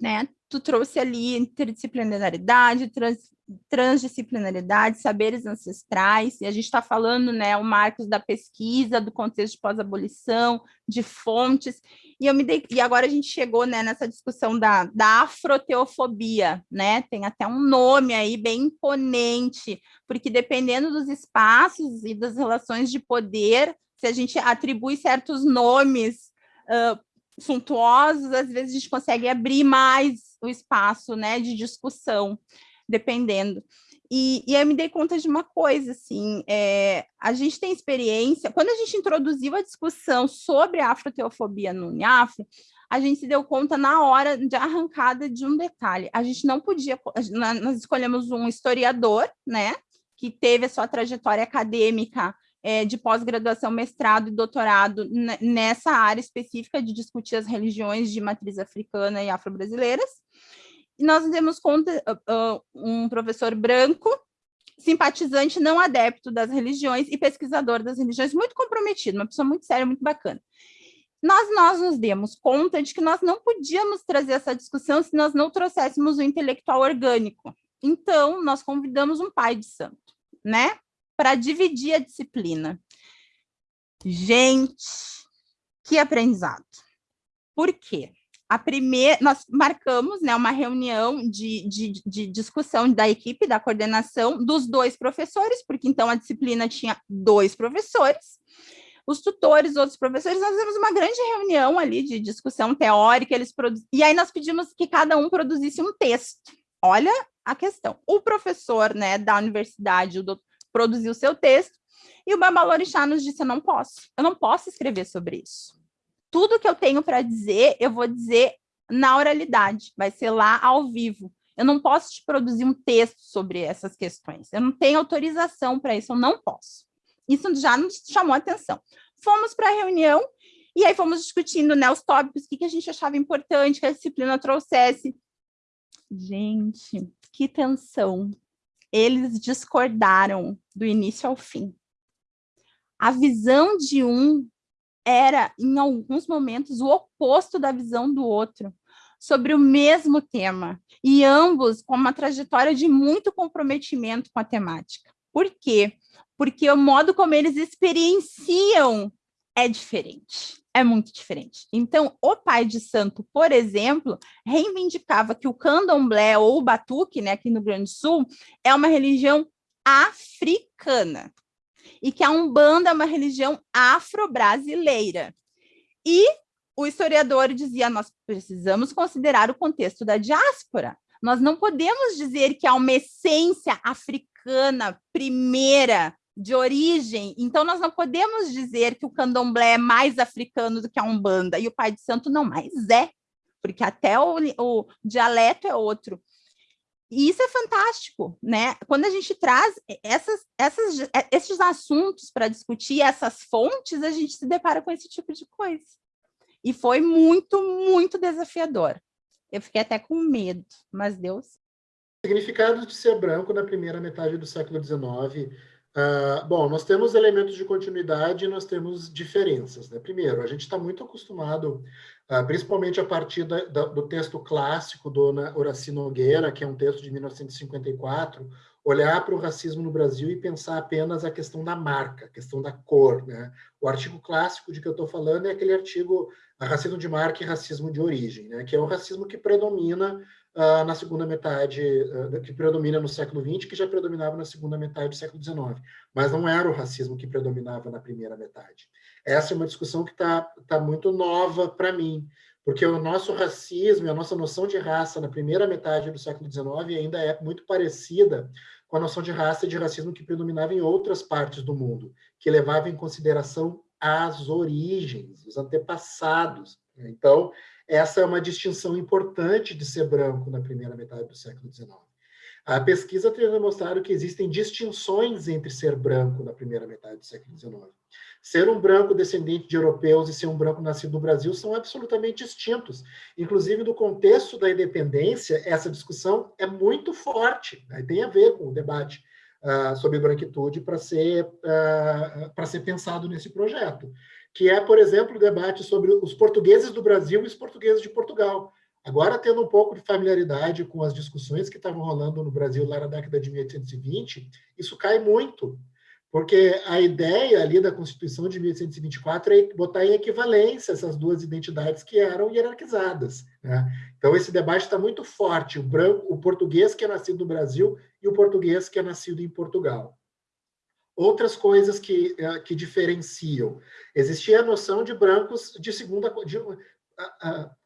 né, tu trouxe ali interdisciplinaridade, trans, transdisciplinaridade, saberes ancestrais, e a gente está falando, né, o Marcos da pesquisa, do contexto de pós-abolição, de fontes, e, eu me dei, e agora a gente chegou, né, nessa discussão da, da afroteofobia, né, tem até um nome aí bem imponente, porque dependendo dos espaços e das relações de poder, se a gente atribui certos nomes uh, suntuosos, às vezes a gente consegue abrir mais o espaço né, de discussão. dependendo. E, e eu me dei conta de uma coisa, assim, é, a gente tem experiência, quando a gente introduziu a discussão sobre a afroteofobia no UNIAF, a gente se deu conta na hora de arrancada de um detalhe. A gente não podia, nós escolhemos um historiador, né, que teve a sua trajetória acadêmica é, de pós-graduação, mestrado e doutorado nessa área específica de discutir as religiões de matriz africana e afro-brasileiras. E nós demos conta, uh, um professor branco, simpatizante não adepto das religiões e pesquisador das religiões, muito comprometido, uma pessoa muito séria, muito bacana. Nós, nós nos demos conta de que nós não podíamos trazer essa discussão se nós não trouxéssemos o intelectual orgânico. Então, nós convidamos um pai de santo, né? Para dividir a disciplina. Gente, que aprendizado. Por quê? A primeira, nós marcamos né, uma reunião de, de, de discussão da equipe, da coordenação, dos dois professores, porque então a disciplina tinha dois professores, os tutores, outros professores, nós fizemos uma grande reunião ali de discussão teórica, eles produ... e aí nós pedimos que cada um produzisse um texto. Olha a questão. O professor né, da universidade o doutor, produziu seu texto, e o Babalorixá nos disse, eu não posso, eu não posso escrever sobre isso. Tudo que eu tenho para dizer, eu vou dizer na oralidade, vai ser lá ao vivo. Eu não posso te produzir um texto sobre essas questões. Eu não tenho autorização para isso, eu não posso. Isso já nos chamou atenção. Fomos para a reunião e aí fomos discutindo né, os tópicos, o que, que a gente achava importante que a disciplina trouxesse. Gente, que tensão. Eles discordaram do início ao fim. A visão de um era, em alguns momentos, o oposto da visão do outro, sobre o mesmo tema, e ambos com uma trajetória de muito comprometimento com a temática. Por quê? porque o modo como eles experienciam é diferente, é muito diferente. Então, o pai de santo, por exemplo, reivindicava que o candomblé ou o batuque, né, aqui no Grande Sul, é uma religião africana e que a Umbanda é uma religião afro-brasileira. E o historiador dizia, nós precisamos considerar o contexto da diáspora. Nós não podemos dizer que há uma essência africana primeira de origem, então nós não podemos dizer que o candomblé é mais africano do que a umbanda, e o pai de santo não mais é, porque até o, o dialeto é outro. E isso é fantástico, né? Quando a gente traz essas, essas, esses assuntos para discutir essas fontes, a gente se depara com esse tipo de coisa. E foi muito, muito desafiador. Eu fiquei até com medo, mas Deus. O significado de ser branco na primeira metade do século XIX Uh, bom, nós temos elementos de continuidade e nós temos diferenças. Né? Primeiro, a gente está muito acostumado, uh, principalmente a partir da, da, do texto clássico do Horaci Nogueira, que é um texto de 1954, olhar para o racismo no Brasil e pensar apenas a questão da marca, a questão da cor. Né? O artigo clássico de que eu estou falando é aquele artigo Racismo de Marca e Racismo de Origem, né? que é o racismo que predomina uh, na segunda metade, uh, que predomina no século XX, que já predominava na segunda metade do século XIX, mas não era o racismo que predominava na primeira metade. Essa é uma discussão que está tá muito nova para mim, porque o nosso racismo, a nossa noção de raça na primeira metade do século XIX ainda é muito parecida com a noção de raça e de racismo que predominava em outras partes do mundo, que levava em consideração as origens, os antepassados. Então, essa é uma distinção importante de ser branco na primeira metade do século XIX. A pesquisa tem demonstrado que existem distinções entre ser branco na primeira metade do século XIX. Ser um branco descendente de europeus e ser um branco nascido no Brasil são absolutamente distintos. Inclusive, no contexto da independência, essa discussão é muito forte, né? tem a ver com o debate uh, sobre branquitude para ser, uh, ser pensado nesse projeto que é, por exemplo, o debate sobre os portugueses do Brasil e os portugueses de Portugal. Agora, tendo um pouco de familiaridade com as discussões que estavam rolando no Brasil lá na década de 1820, isso cai muito, porque a ideia ali da Constituição de 1824 é botar em equivalência essas duas identidades que eram hierarquizadas. Né? Então, esse debate está muito forte, o, branco, o português que é nascido no Brasil e o português que é nascido em Portugal outras coisas que, eh, que diferenciam. Existia a noção de brancos de segunda... De,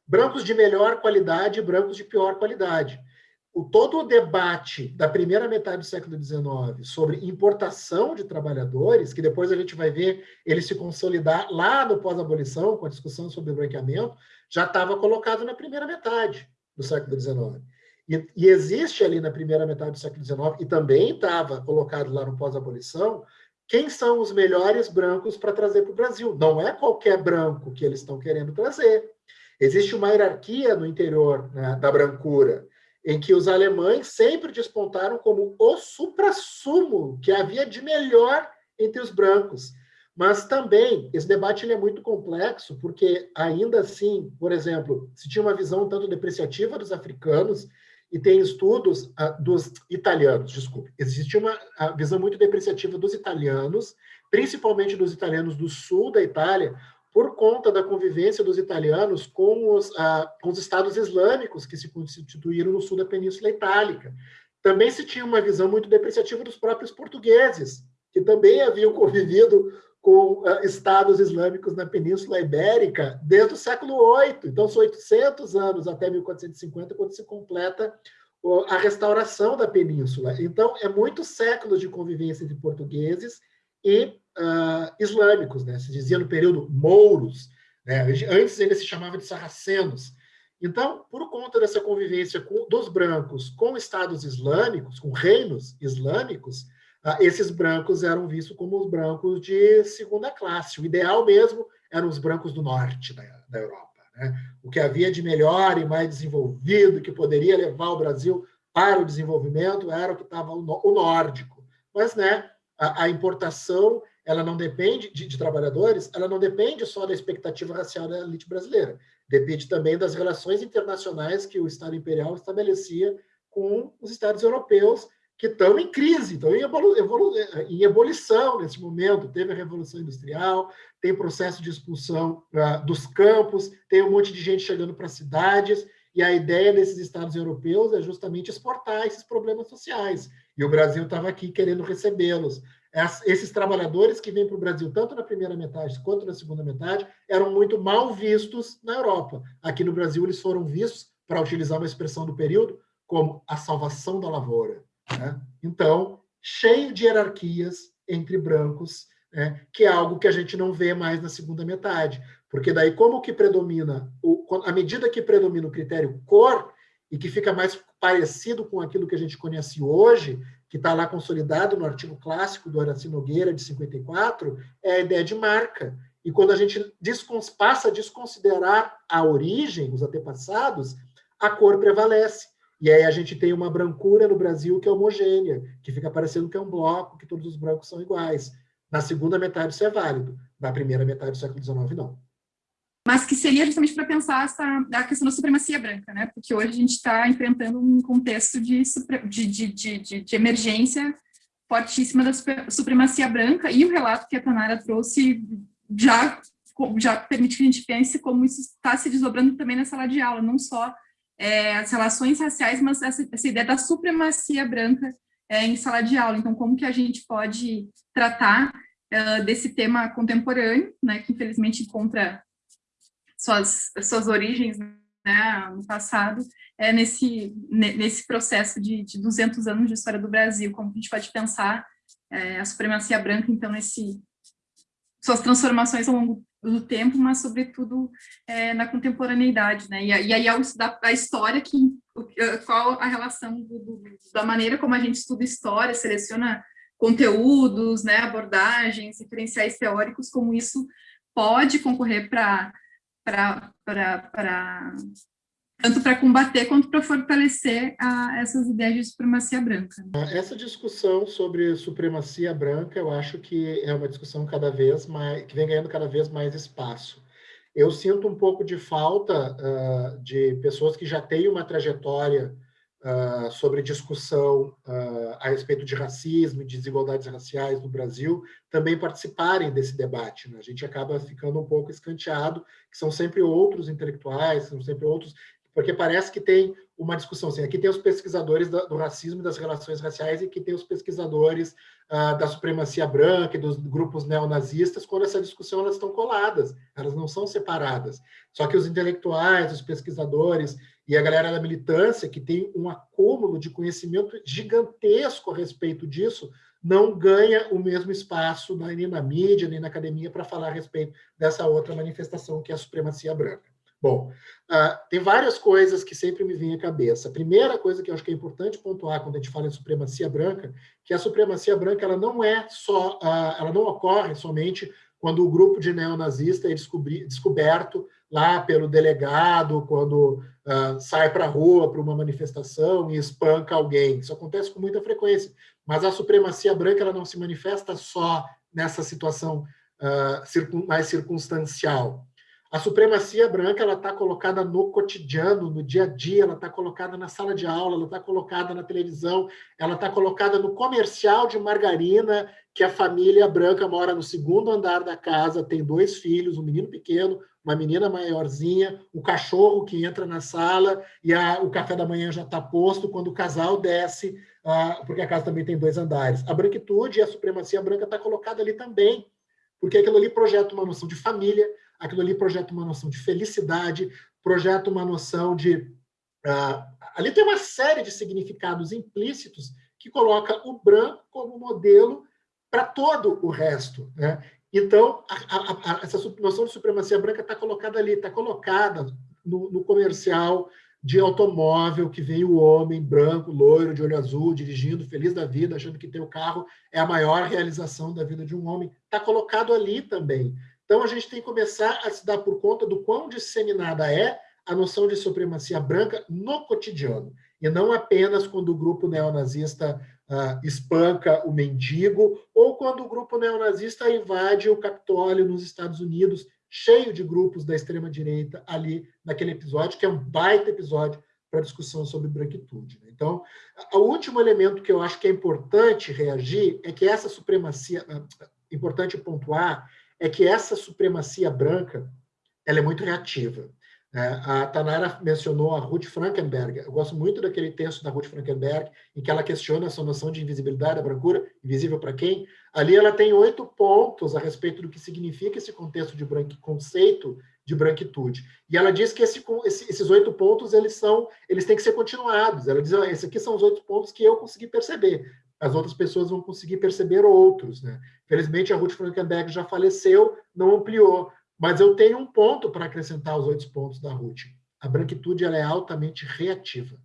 brancos de melhor qualidade e brancos de pior qualidade. o, todo o debate da primeira metade do século XIX sobre importação de trabalhadores, que depois a gente vai ver ele se consolidar lá no pós-abolição, com a discussão sobre o branqueamento, já estava colocado na primeira metade do século XIX. E, e, existe ali na primeira metade do século XIX, e também estava colocado lá no pós-abolição, quem são os melhores brancos para trazer para o Brasil. Não é qualquer branco que eles estão querendo trazer. Existe uma hierarquia no interior né, da brancura, em que os alemães sempre despontaram como o supra-sumo que havia de melhor entre os brancos. Mas também, esse debate ele é muito complexo, porque ainda assim, por exemplo, se tinha uma visão tanto depreciativa dos africanos, e tem estudos uh, dos italianos, desculpe, existe uma visão muito depreciativa dos italianos, principalmente dos italianos do sul da Itália, por conta da convivência dos italianos com os, uh, com os estados islâmicos que se constituíram no sul da Península Itálica. Também se tinha uma visão muito depreciativa dos próprios portugueses, que também haviam <laughs> convivido com uh, estados islâmicos na Península Ibérica desde o século VIII. Então, são 800 anos até 1450, quando se completa uh, a restauração da península. Então, é muitos séculos de convivência entre portugueses e uh, islâmicos. Né? Se dizia no período mouros, né? antes ele se chamava de sarracenos. Então, por conta dessa convivência com, dos brancos com estados islâmicos, com reinos islâmicos, esses brancos eram vistos como os brancos de segunda classe. O ideal mesmo eram os brancos do norte da, da Europa. Né? O que havia de melhor e mais desenvolvido, que poderia levar o Brasil para o desenvolvimento, era o que estava o, o nórdico. Mas né, a, a importação ela não depende de, de, trabalhadores, ela não depende só da expectativa racial da elite brasileira, depende também das relações internacionais que o Estado Imperial estabelecia com os Estados europeus que estão em crise, estão em, evolu evolu em ebulição nesse momento. Teve a Revolução Industrial, tem processo de expulsão uh, dos campos, tem um monte de gente chegando para cidades, e a ideia desses estados europeus é justamente exportar esses problemas sociais. E o Brasil estava aqui querendo recebê-los. Esses trabalhadores que vêm para o Brasil, tanto na primeira metade quanto na segunda metade, eram muito mal vistos na Europa. Aqui no Brasil, eles foram vistos, para utilizar uma expressão do período, como a salvação da lavoura. Né? Então, cheio de hierarquias entre brancos, né? que é algo que a gente não vê mais na segunda metade. Porque daí, como que predomina, à medida que predomina o critério cor, e que fica mais parecido com aquilo que a gente conhece hoje, que está lá consolidado no artigo clássico do Horaci Nogueira, de 54, é a ideia de marca. E quando a gente passa a desconsiderar a origem, os antepassados, a cor prevalece. E aí a gente tem uma brancura no Brasil que é homogênea, que fica parecendo que é um bloco, que todos os brancos são iguais. Na segunda metade isso é válido, na primeira metade do século XIX não. Mas que seria justamente para pensar essa, a questão da supremacia branca, né? Porque hoje a gente está enfrentando um contexto de, de, de, de, emergência fortíssima da supremacia branca, e o relato que a Tanara trouxe já, já permite que a gente pense como isso está se desdobrando também na sala de aula, não só é, as relações raciais, mas essa, essa ideia da supremacia branca é, em sala de aula. Então, como que a gente pode tratar uh, desse tema contemporâneo, né, que infelizmente encontra suas, suas origens né, no passado, é nesse, nesse processo de, de 200 anos de história do Brasil, como a gente pode pensar é, a supremacia branca, então, nesse, suas transformações ao longo do tempo, mas sobretudo é, na contemporaneidade, né? E, e aí estudar a história, que, qual a relação do, do, da maneira como a gente estuda história, seleciona conteúdos, né, abordagens, referenciais teóricos, como isso pode concorrer para tanto para combater quanto para fortalecer a, essas ideias de supremacia branca. Essa discussão sobre supremacia branca, eu acho que é uma discussão cada vez mais que vem ganhando cada vez mais espaço. Eu sinto um pouco de falta uh, de pessoas que já têm uma trajetória uh, sobre discussão uh, a respeito de racismo e de desigualdades raciais no Brasil também participarem desse debate. Né? A gente acaba ficando um pouco escanteado, que são sempre outros intelectuais, são sempre outros porque parece que tem uma discussão assim, aqui tem os pesquisadores do, racismo e das relações raciais e que tem os pesquisadores uh, da supremacia branca e dos grupos neonazistas, quando essa discussão elas estão coladas, elas não são separadas. Só que os intelectuais, os pesquisadores e a galera da militância, que tem um acúmulo de conhecimento gigantesco a respeito disso, não ganha o mesmo espaço nem na mídia, nem na academia para falar a respeito dessa outra manifestação, que é a supremacia branca. Bom, uh, tem várias coisas que sempre me vêm à cabeça. A primeira coisa que eu acho que é importante pontuar quando a gente fala em supremacia branca, que a supremacia branca ela não é só, uh, ela não ocorre somente quando o grupo de neonazista é descoberto lá pelo delegado, quando uh, sai para a rua para uma manifestação e espanca alguém. Isso acontece com muita frequência. Mas a supremacia branca ela não se manifesta só nessa situação mais circunstancial. A supremacia branca ela está colocada no cotidiano, no dia a dia, ela está colocada na sala de aula, ela está colocada na televisão, ela está colocada no comercial de margarina que a família branca mora no segundo andar da casa, tem dois filhos, um menino pequeno, uma menina maiorzinha, o cachorro que entra na sala e a, o café da manhã já está posto quando o casal desce, porque a casa também tem dois andares. A branquitude e a supremacia branca está colocada ali também, porque aquilo ali projeta uma noção de família, aquilo ali projeta uma noção de felicidade, projeta uma noção de... Uh, ali tem uma série de significados implícitos que coloca o branco como modelo para todo o resto. Né? Então, a, a, a, essa noção de supremacia branca está colocada ali, está colocada no, no, comercial de automóvel que vem o homem branco, loiro, de olho azul, dirigindo, feliz da vida, achando que ter o carro é a maior realização da vida de um homem. Está colocado ali também. Então, a gente tem que começar a se dar por conta do quão disseminada é a noção de supremacia branca no cotidiano, e não apenas quando o grupo neonazista uh, espanca o mendigo, ou quando o grupo neonazista invade o Capitólio nos Estados Unidos, cheio de grupos da extrema-direita ali naquele episódio, que é um baita episódio para discussão sobre branquitude. Né? Então, o último elemento que eu acho que é importante reagir é que essa supremacia, ah, importante pontuar, é que essa supremacia branca ela é muito reativa. É, a Tanara mencionou a Ruth Frankenberg. Eu gosto muito daquele texto da Ruth Frankenberg, em que ela questiona essa noção de invisibilidade da brancura, invisível para quem. Ali ela tem oito pontos a respeito do que significa esse contexto de conceito de branquitude. E ela diz que esse, esses oito pontos eles são, eles têm que ser continuados. Ela diz: esses aqui são os oito pontos que eu consegui perceber as outras pessoas vão conseguir perceber outros. Né? Felizmente, a Ruth Frankenberg já faleceu, não ampliou, mas eu tenho um ponto para acrescentar aos oito pontos da Ruth. A branquitude ela é altamente reativa.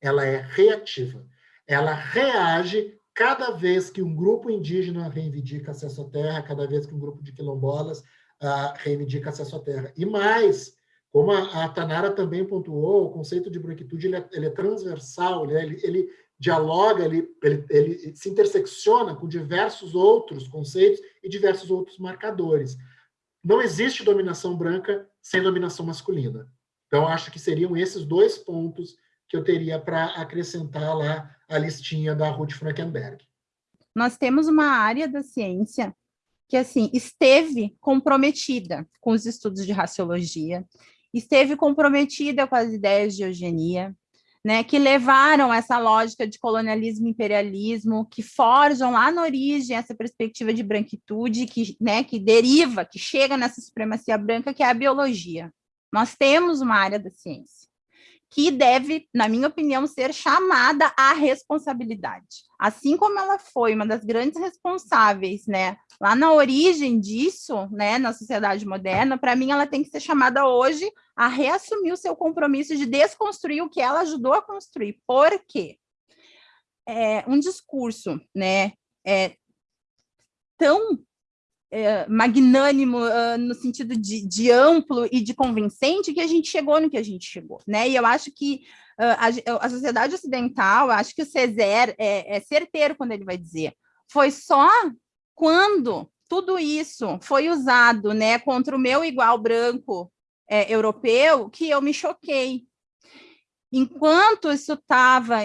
Ela é reativa. Ela reage cada vez que um grupo indígena reivindica acesso à terra, cada vez que um grupo de quilombolas uh, reivindica acesso à terra. E mais, como a, a Tanara também pontuou, o conceito de branquitude ele é, ele é transversal, né? ele, ele dialoga, ele, ele, ele se intersecciona com diversos outros conceitos e diversos outros marcadores. Não existe dominação branca sem dominação masculina. Então, acho que seriam esses dois pontos que eu teria para acrescentar lá a listinha da Ruth Frankenberg. Nós temos uma área da ciência que, assim, esteve comprometida com os estudos de raciologia, esteve comprometida com as ideias de eugenia, né, que levaram essa lógica de colonialismo e imperialismo, que forjam lá na origem essa perspectiva de branquitude, que, né, que deriva, que chega nessa supremacia branca, que é a biologia. Nós temos uma área da ciência que deve, na minha opinião, ser chamada à responsabilidade. Assim como ela foi uma das grandes responsáveis, né, lá na origem disso, né, na sociedade moderna, para mim ela tem que ser chamada hoje a reassumir o seu compromisso de desconstruir o que ela ajudou a construir. Por quê? É, um discurso, né, é, tão é, magnânimo uh, no sentido de, de, amplo e de convincente que a gente chegou no que a gente chegou, né? E eu acho que uh, a, a, sociedade ocidental, acho que o César é, é certeiro quando ele vai dizer, foi só quando tudo isso foi usado, né, contra o meu igual branco é, europeu que eu me choquei, enquanto isso estava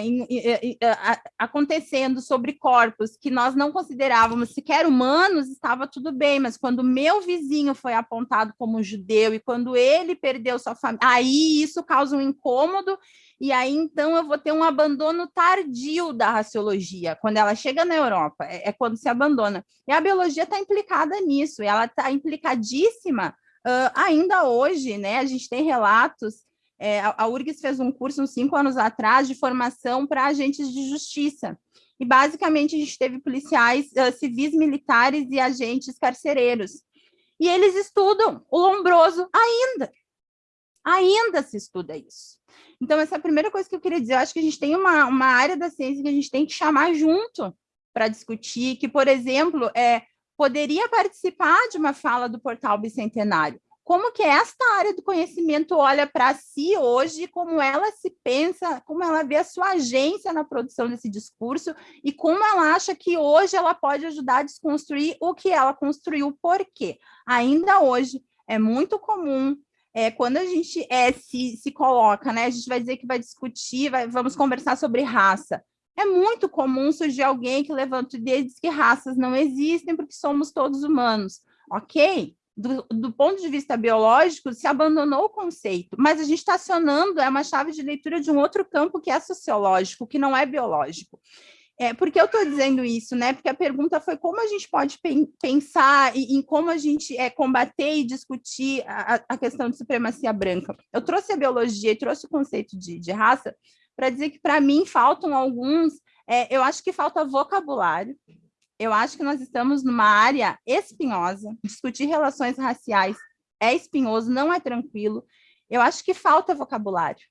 acontecendo sobre corpos que nós não considerávamos sequer humanos, estava tudo bem, mas quando meu vizinho foi apontado como judeu e quando ele perdeu sua família, aí isso causa um incômodo e aí então eu vou ter um abandono tardio da raciologia, quando ela chega na Europa, é, é quando se abandona. E a biologia está implicada nisso, e ela está implicadíssima uh, ainda hoje, né? A gente tem relatos É, a URGS fez um curso uns cinco anos atrás de formação para agentes de justiça. E, basicamente, a gente teve policiais uh, civis militares e agentes carcereiros. E eles estudam o lombroso ainda. Ainda se estuda isso. Então, essa é a primeira coisa que eu queria dizer. Eu acho que a gente tem uma, uma área da ciência que a gente tem que chamar junto para discutir, que, por exemplo, é, poderia participar de uma fala do portal Bicentenário. Como que esta área do conhecimento olha para si hoje, como ela se pensa, como ela vê a sua agência na produção desse discurso e como ela acha que hoje ela pode ajudar a desconstruir o que ela construiu, por quê? Ainda hoje é muito comum é, quando a gente é, se, se coloca, né, a gente vai dizer que vai discutir, vai, vamos conversar sobre raça. É muito comum surgir alguém que levanta o dedo e diz que raças não existem porque somos todos humanos. Ok, do, do, ponto de vista biológico, se abandonou o conceito, mas a gente está acionando é uma chave de leitura de um outro campo que é sociológico, que não é biológico. É, por que eu estou dizendo isso? Né? Porque a pergunta foi como a gente pode pensar em, em como a gente é, combater e discutir a, a, questão de supremacia branca. Eu trouxe a biologia e trouxe o conceito de, de raça para dizer que, para mim, faltam alguns, é, eu acho que falta vocabulário, eu acho que nós estamos numa área espinhosa, discutir relações raciais é espinhoso, não é tranquilo, eu acho que falta vocabulário,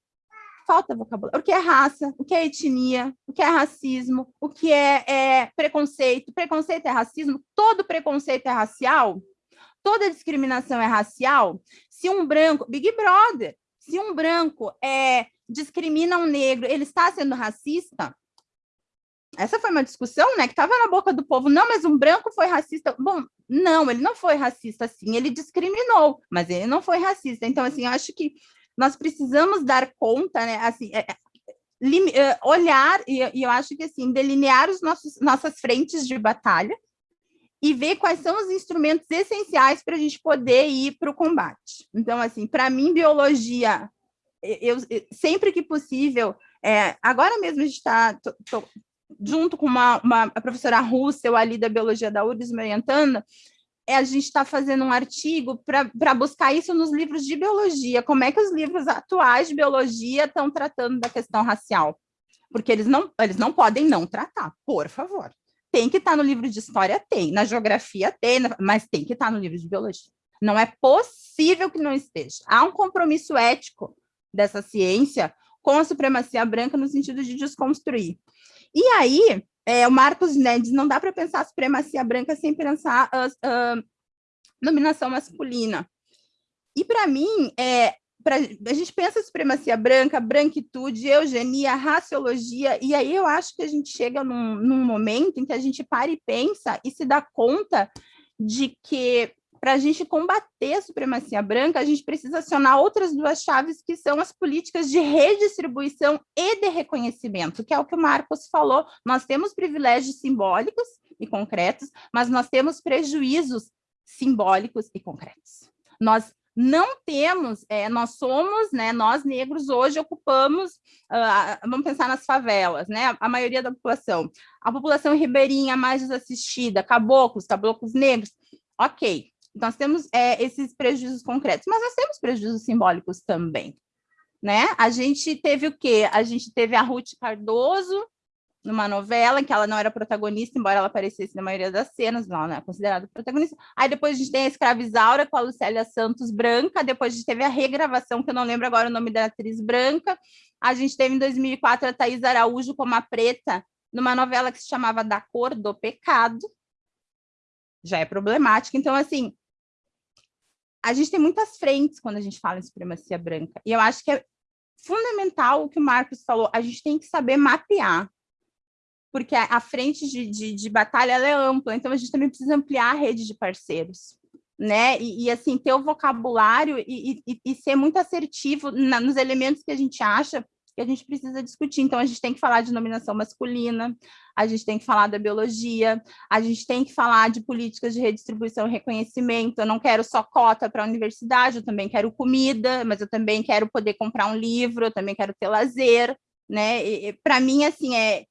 falta vocabulário. O que é raça, o que é etnia, o que é racismo, o que é, é preconceito, preconceito é racismo, todo preconceito é racial, toda discriminação é racial, se um branco, Big Brother, se um branco é, discrimina um negro, ele está sendo racista? Essa foi uma discussão, né, que estava na boca do povo. Não, mas um branco foi racista. Bom, não, ele não foi racista, sim, ele discriminou, mas ele não foi racista. Então, assim, eu acho que nós precisamos dar conta, né, assim, é, é, é olhar, e, e, eu acho que, assim, delinear os nossos, nossas frentes de batalha e ver quais são os instrumentos essenciais para a gente poder ir para o combate. Então, assim, para mim, biologia, eu, eu, sempre que possível, é, agora mesmo a gente está junto com uma, uma a professora Russell ali da Biologia da URGS me orientando, é, a gente está fazendo um artigo para buscar isso nos livros de biologia, como é que os livros atuais de biologia estão tratando da questão racial, porque eles não, eles não podem não tratar, por favor. Tem que estar tá no livro de história? Tem, na geografia tem, mas tem que estar tá no livro de biologia. Não é possível que não esteja. Há um compromisso ético dessa ciência com a supremacia branca no sentido de desconstruir. E aí, é, o Marcos né, diz, não dá para pensar a supremacia branca sem pensar a, dominação masculina. E para mim, é, pra, a gente pensa a supremacia branca, branquitude, eugenia, raciologia, e aí eu acho que a gente chega num, num momento em que a gente para e pensa e se dá conta de que para a gente combater a supremacia branca, a gente precisa acionar outras duas chaves, que são as políticas de redistribuição e de reconhecimento, que é o que o Marcos falou. Nós temos privilégios simbólicos e concretos, mas nós temos prejuízos simbólicos e concretos. Nós não temos, é, nós somos, né, nós negros hoje ocupamos, uh, vamos pensar nas favelas, né, a maioria da população, a população ribeirinha mais desassistida, caboclos, caboclos negros, ok, nós temos é, esses prejuízos concretos, mas nós temos prejuízos simbólicos também. Né? A gente teve o quê? A gente teve a Ruth Cardoso, numa novela em que ela não era protagonista, embora ela aparecesse na maioria das cenas, não, é considerada protagonista. Aí depois a gente tem a Escravizaura com a Lucélia Santos Branca, depois a gente teve a regravação, que eu não lembro agora o nome da atriz branca. A gente teve em 2004 a Thaís Araújo como a preta, numa novela que se chamava Da Cor do Pecado. Já é problemática. Então, assim, a gente tem muitas frentes quando a gente fala em supremacia branca. E eu acho que é fundamental o que o Marcos falou, a gente tem que saber mapear, porque a, frente de, de, de batalha é ampla, então a gente também precisa ampliar a rede de parceiros, né? E, e assim, ter o vocabulário e, e, e ser muito assertivo na, nos elementos que a gente acha que a gente precisa discutir. Então, a gente tem que falar de nominação masculina, a gente tem que falar da biologia, a gente tem que falar de políticas de redistribuição e reconhecimento. Eu não quero só cota para a universidade, eu também quero comida, mas eu também quero poder comprar um livro, eu também quero ter lazer, né? Para mim, assim, é,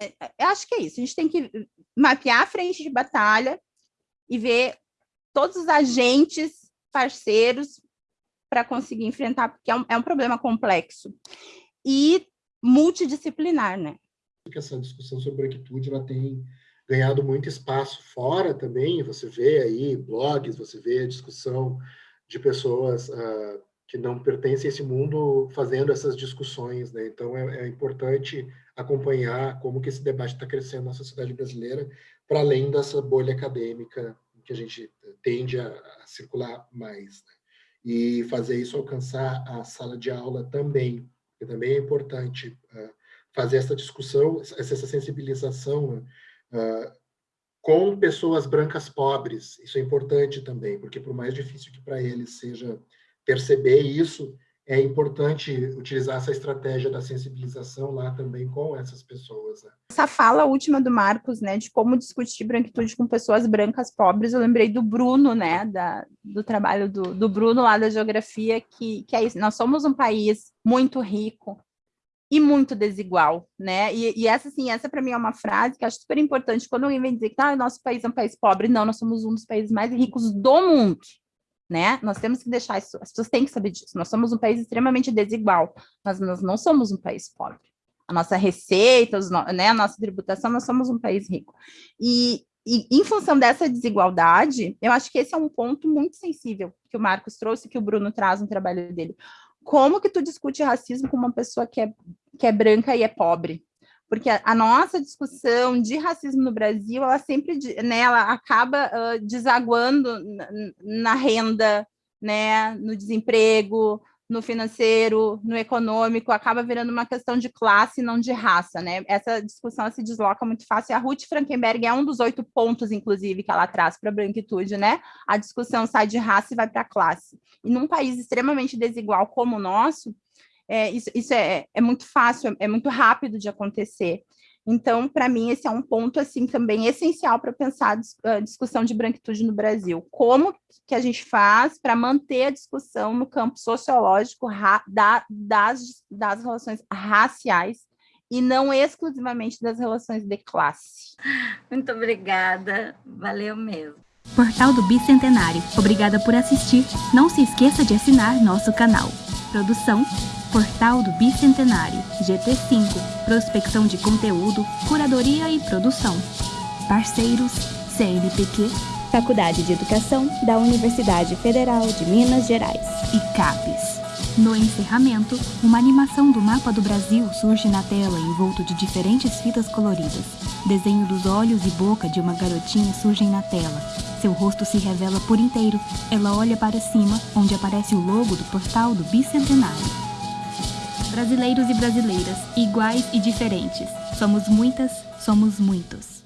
é, eu acho que é isso. A gente tem que mapear a frente de batalha e ver todos os agentes parceiros para conseguir enfrentar, porque é um, é um problema complexo e multidisciplinar, né? Essa discussão sobre branquitude, ela tem ganhado muito espaço fora também, você vê aí blogs, você vê a discussão de pessoas uh, que não pertencem a esse mundo fazendo essas discussões, né? Então é, é importante acompanhar como que esse debate está crescendo na sociedade brasileira, para além dessa bolha acadêmica que a gente tende a, a circular mais, né? E fazer isso alcançar a sala de aula também, que também é importante uh, fazer essa discussão, essa sensibilização, uh, com pessoas brancas pobres. Isso é importante também, porque por mais difícil que para eles seja perceber isso, é importante utilizar essa estratégia da sensibilização lá também com essas pessoas. Né? Essa fala última do Marcos, né, de como discutir branquitude com pessoas brancas pobres, eu lembrei do Bruno, né, da, do trabalho do, do Bruno lá da geografia, que, que é isso, nós somos um país muito rico, e muito desigual, né? E, e essa, assim, essa para mim é uma frase que acho super importante quando alguém vem dizer que ah, nosso país é um país pobre. Não, nós somos um dos países mais ricos do mundo, né? Nós temos que deixar isso, as pessoas têm que saber disso. Nós somos um país extremamente desigual, mas nós não somos um país pobre. A nossa receita, os, né, a nossa tributação, nós somos um país rico. E, e em função dessa desigualdade, eu acho que esse é um ponto muito sensível que o Marcos trouxe, que o Bruno traz no trabalho dele como que tu discute racismo com uma pessoa que é, que é branca e é pobre? Porque a, a nossa discussão de racismo no Brasil, ela sempre, né, acaba uh, desaguando na, renda, né, no desemprego, no financeiro, no econômico, acaba virando uma questão de classe, não de raça, né? Essa discussão se desloca muito fácil. A Ruth Frankenberg é um dos oito pontos, inclusive, que ela traz para a branquitude, né? A discussão sai de raça e vai para classe. E num país extremamente desigual como o nosso, é, isso, isso é, é muito fácil, é muito rápido de acontecer. Então, para mim, esse é um ponto assim também essencial para pensar a discussão de branquitude no Brasil. Como que a gente faz para manter a discussão no campo sociológico da, das, das relações raciais e não exclusivamente das relações de classe. Muito obrigada, valeu mesmo. Portal do Bicentenário, obrigada por assistir. Não se esqueça de assinar nosso canal. Produção Portal do Bicentenário, GT5, prospecção de conteúdo, curadoria e produção. Parceiros, CNPq, Faculdade de Educação da Universidade Federal de Minas Gerais e CAPES. No encerramento, uma animação do mapa do Brasil surge na tela envolto de diferentes fitas coloridas. Desenho dos olhos e boca de uma garotinha surgem na tela. Seu rosto se revela por inteiro. Ela olha para cima, onde aparece o logo do portal do Bicentenário brasileiros e brasileiras, iguais e diferentes. Somos muitas, somos muitos.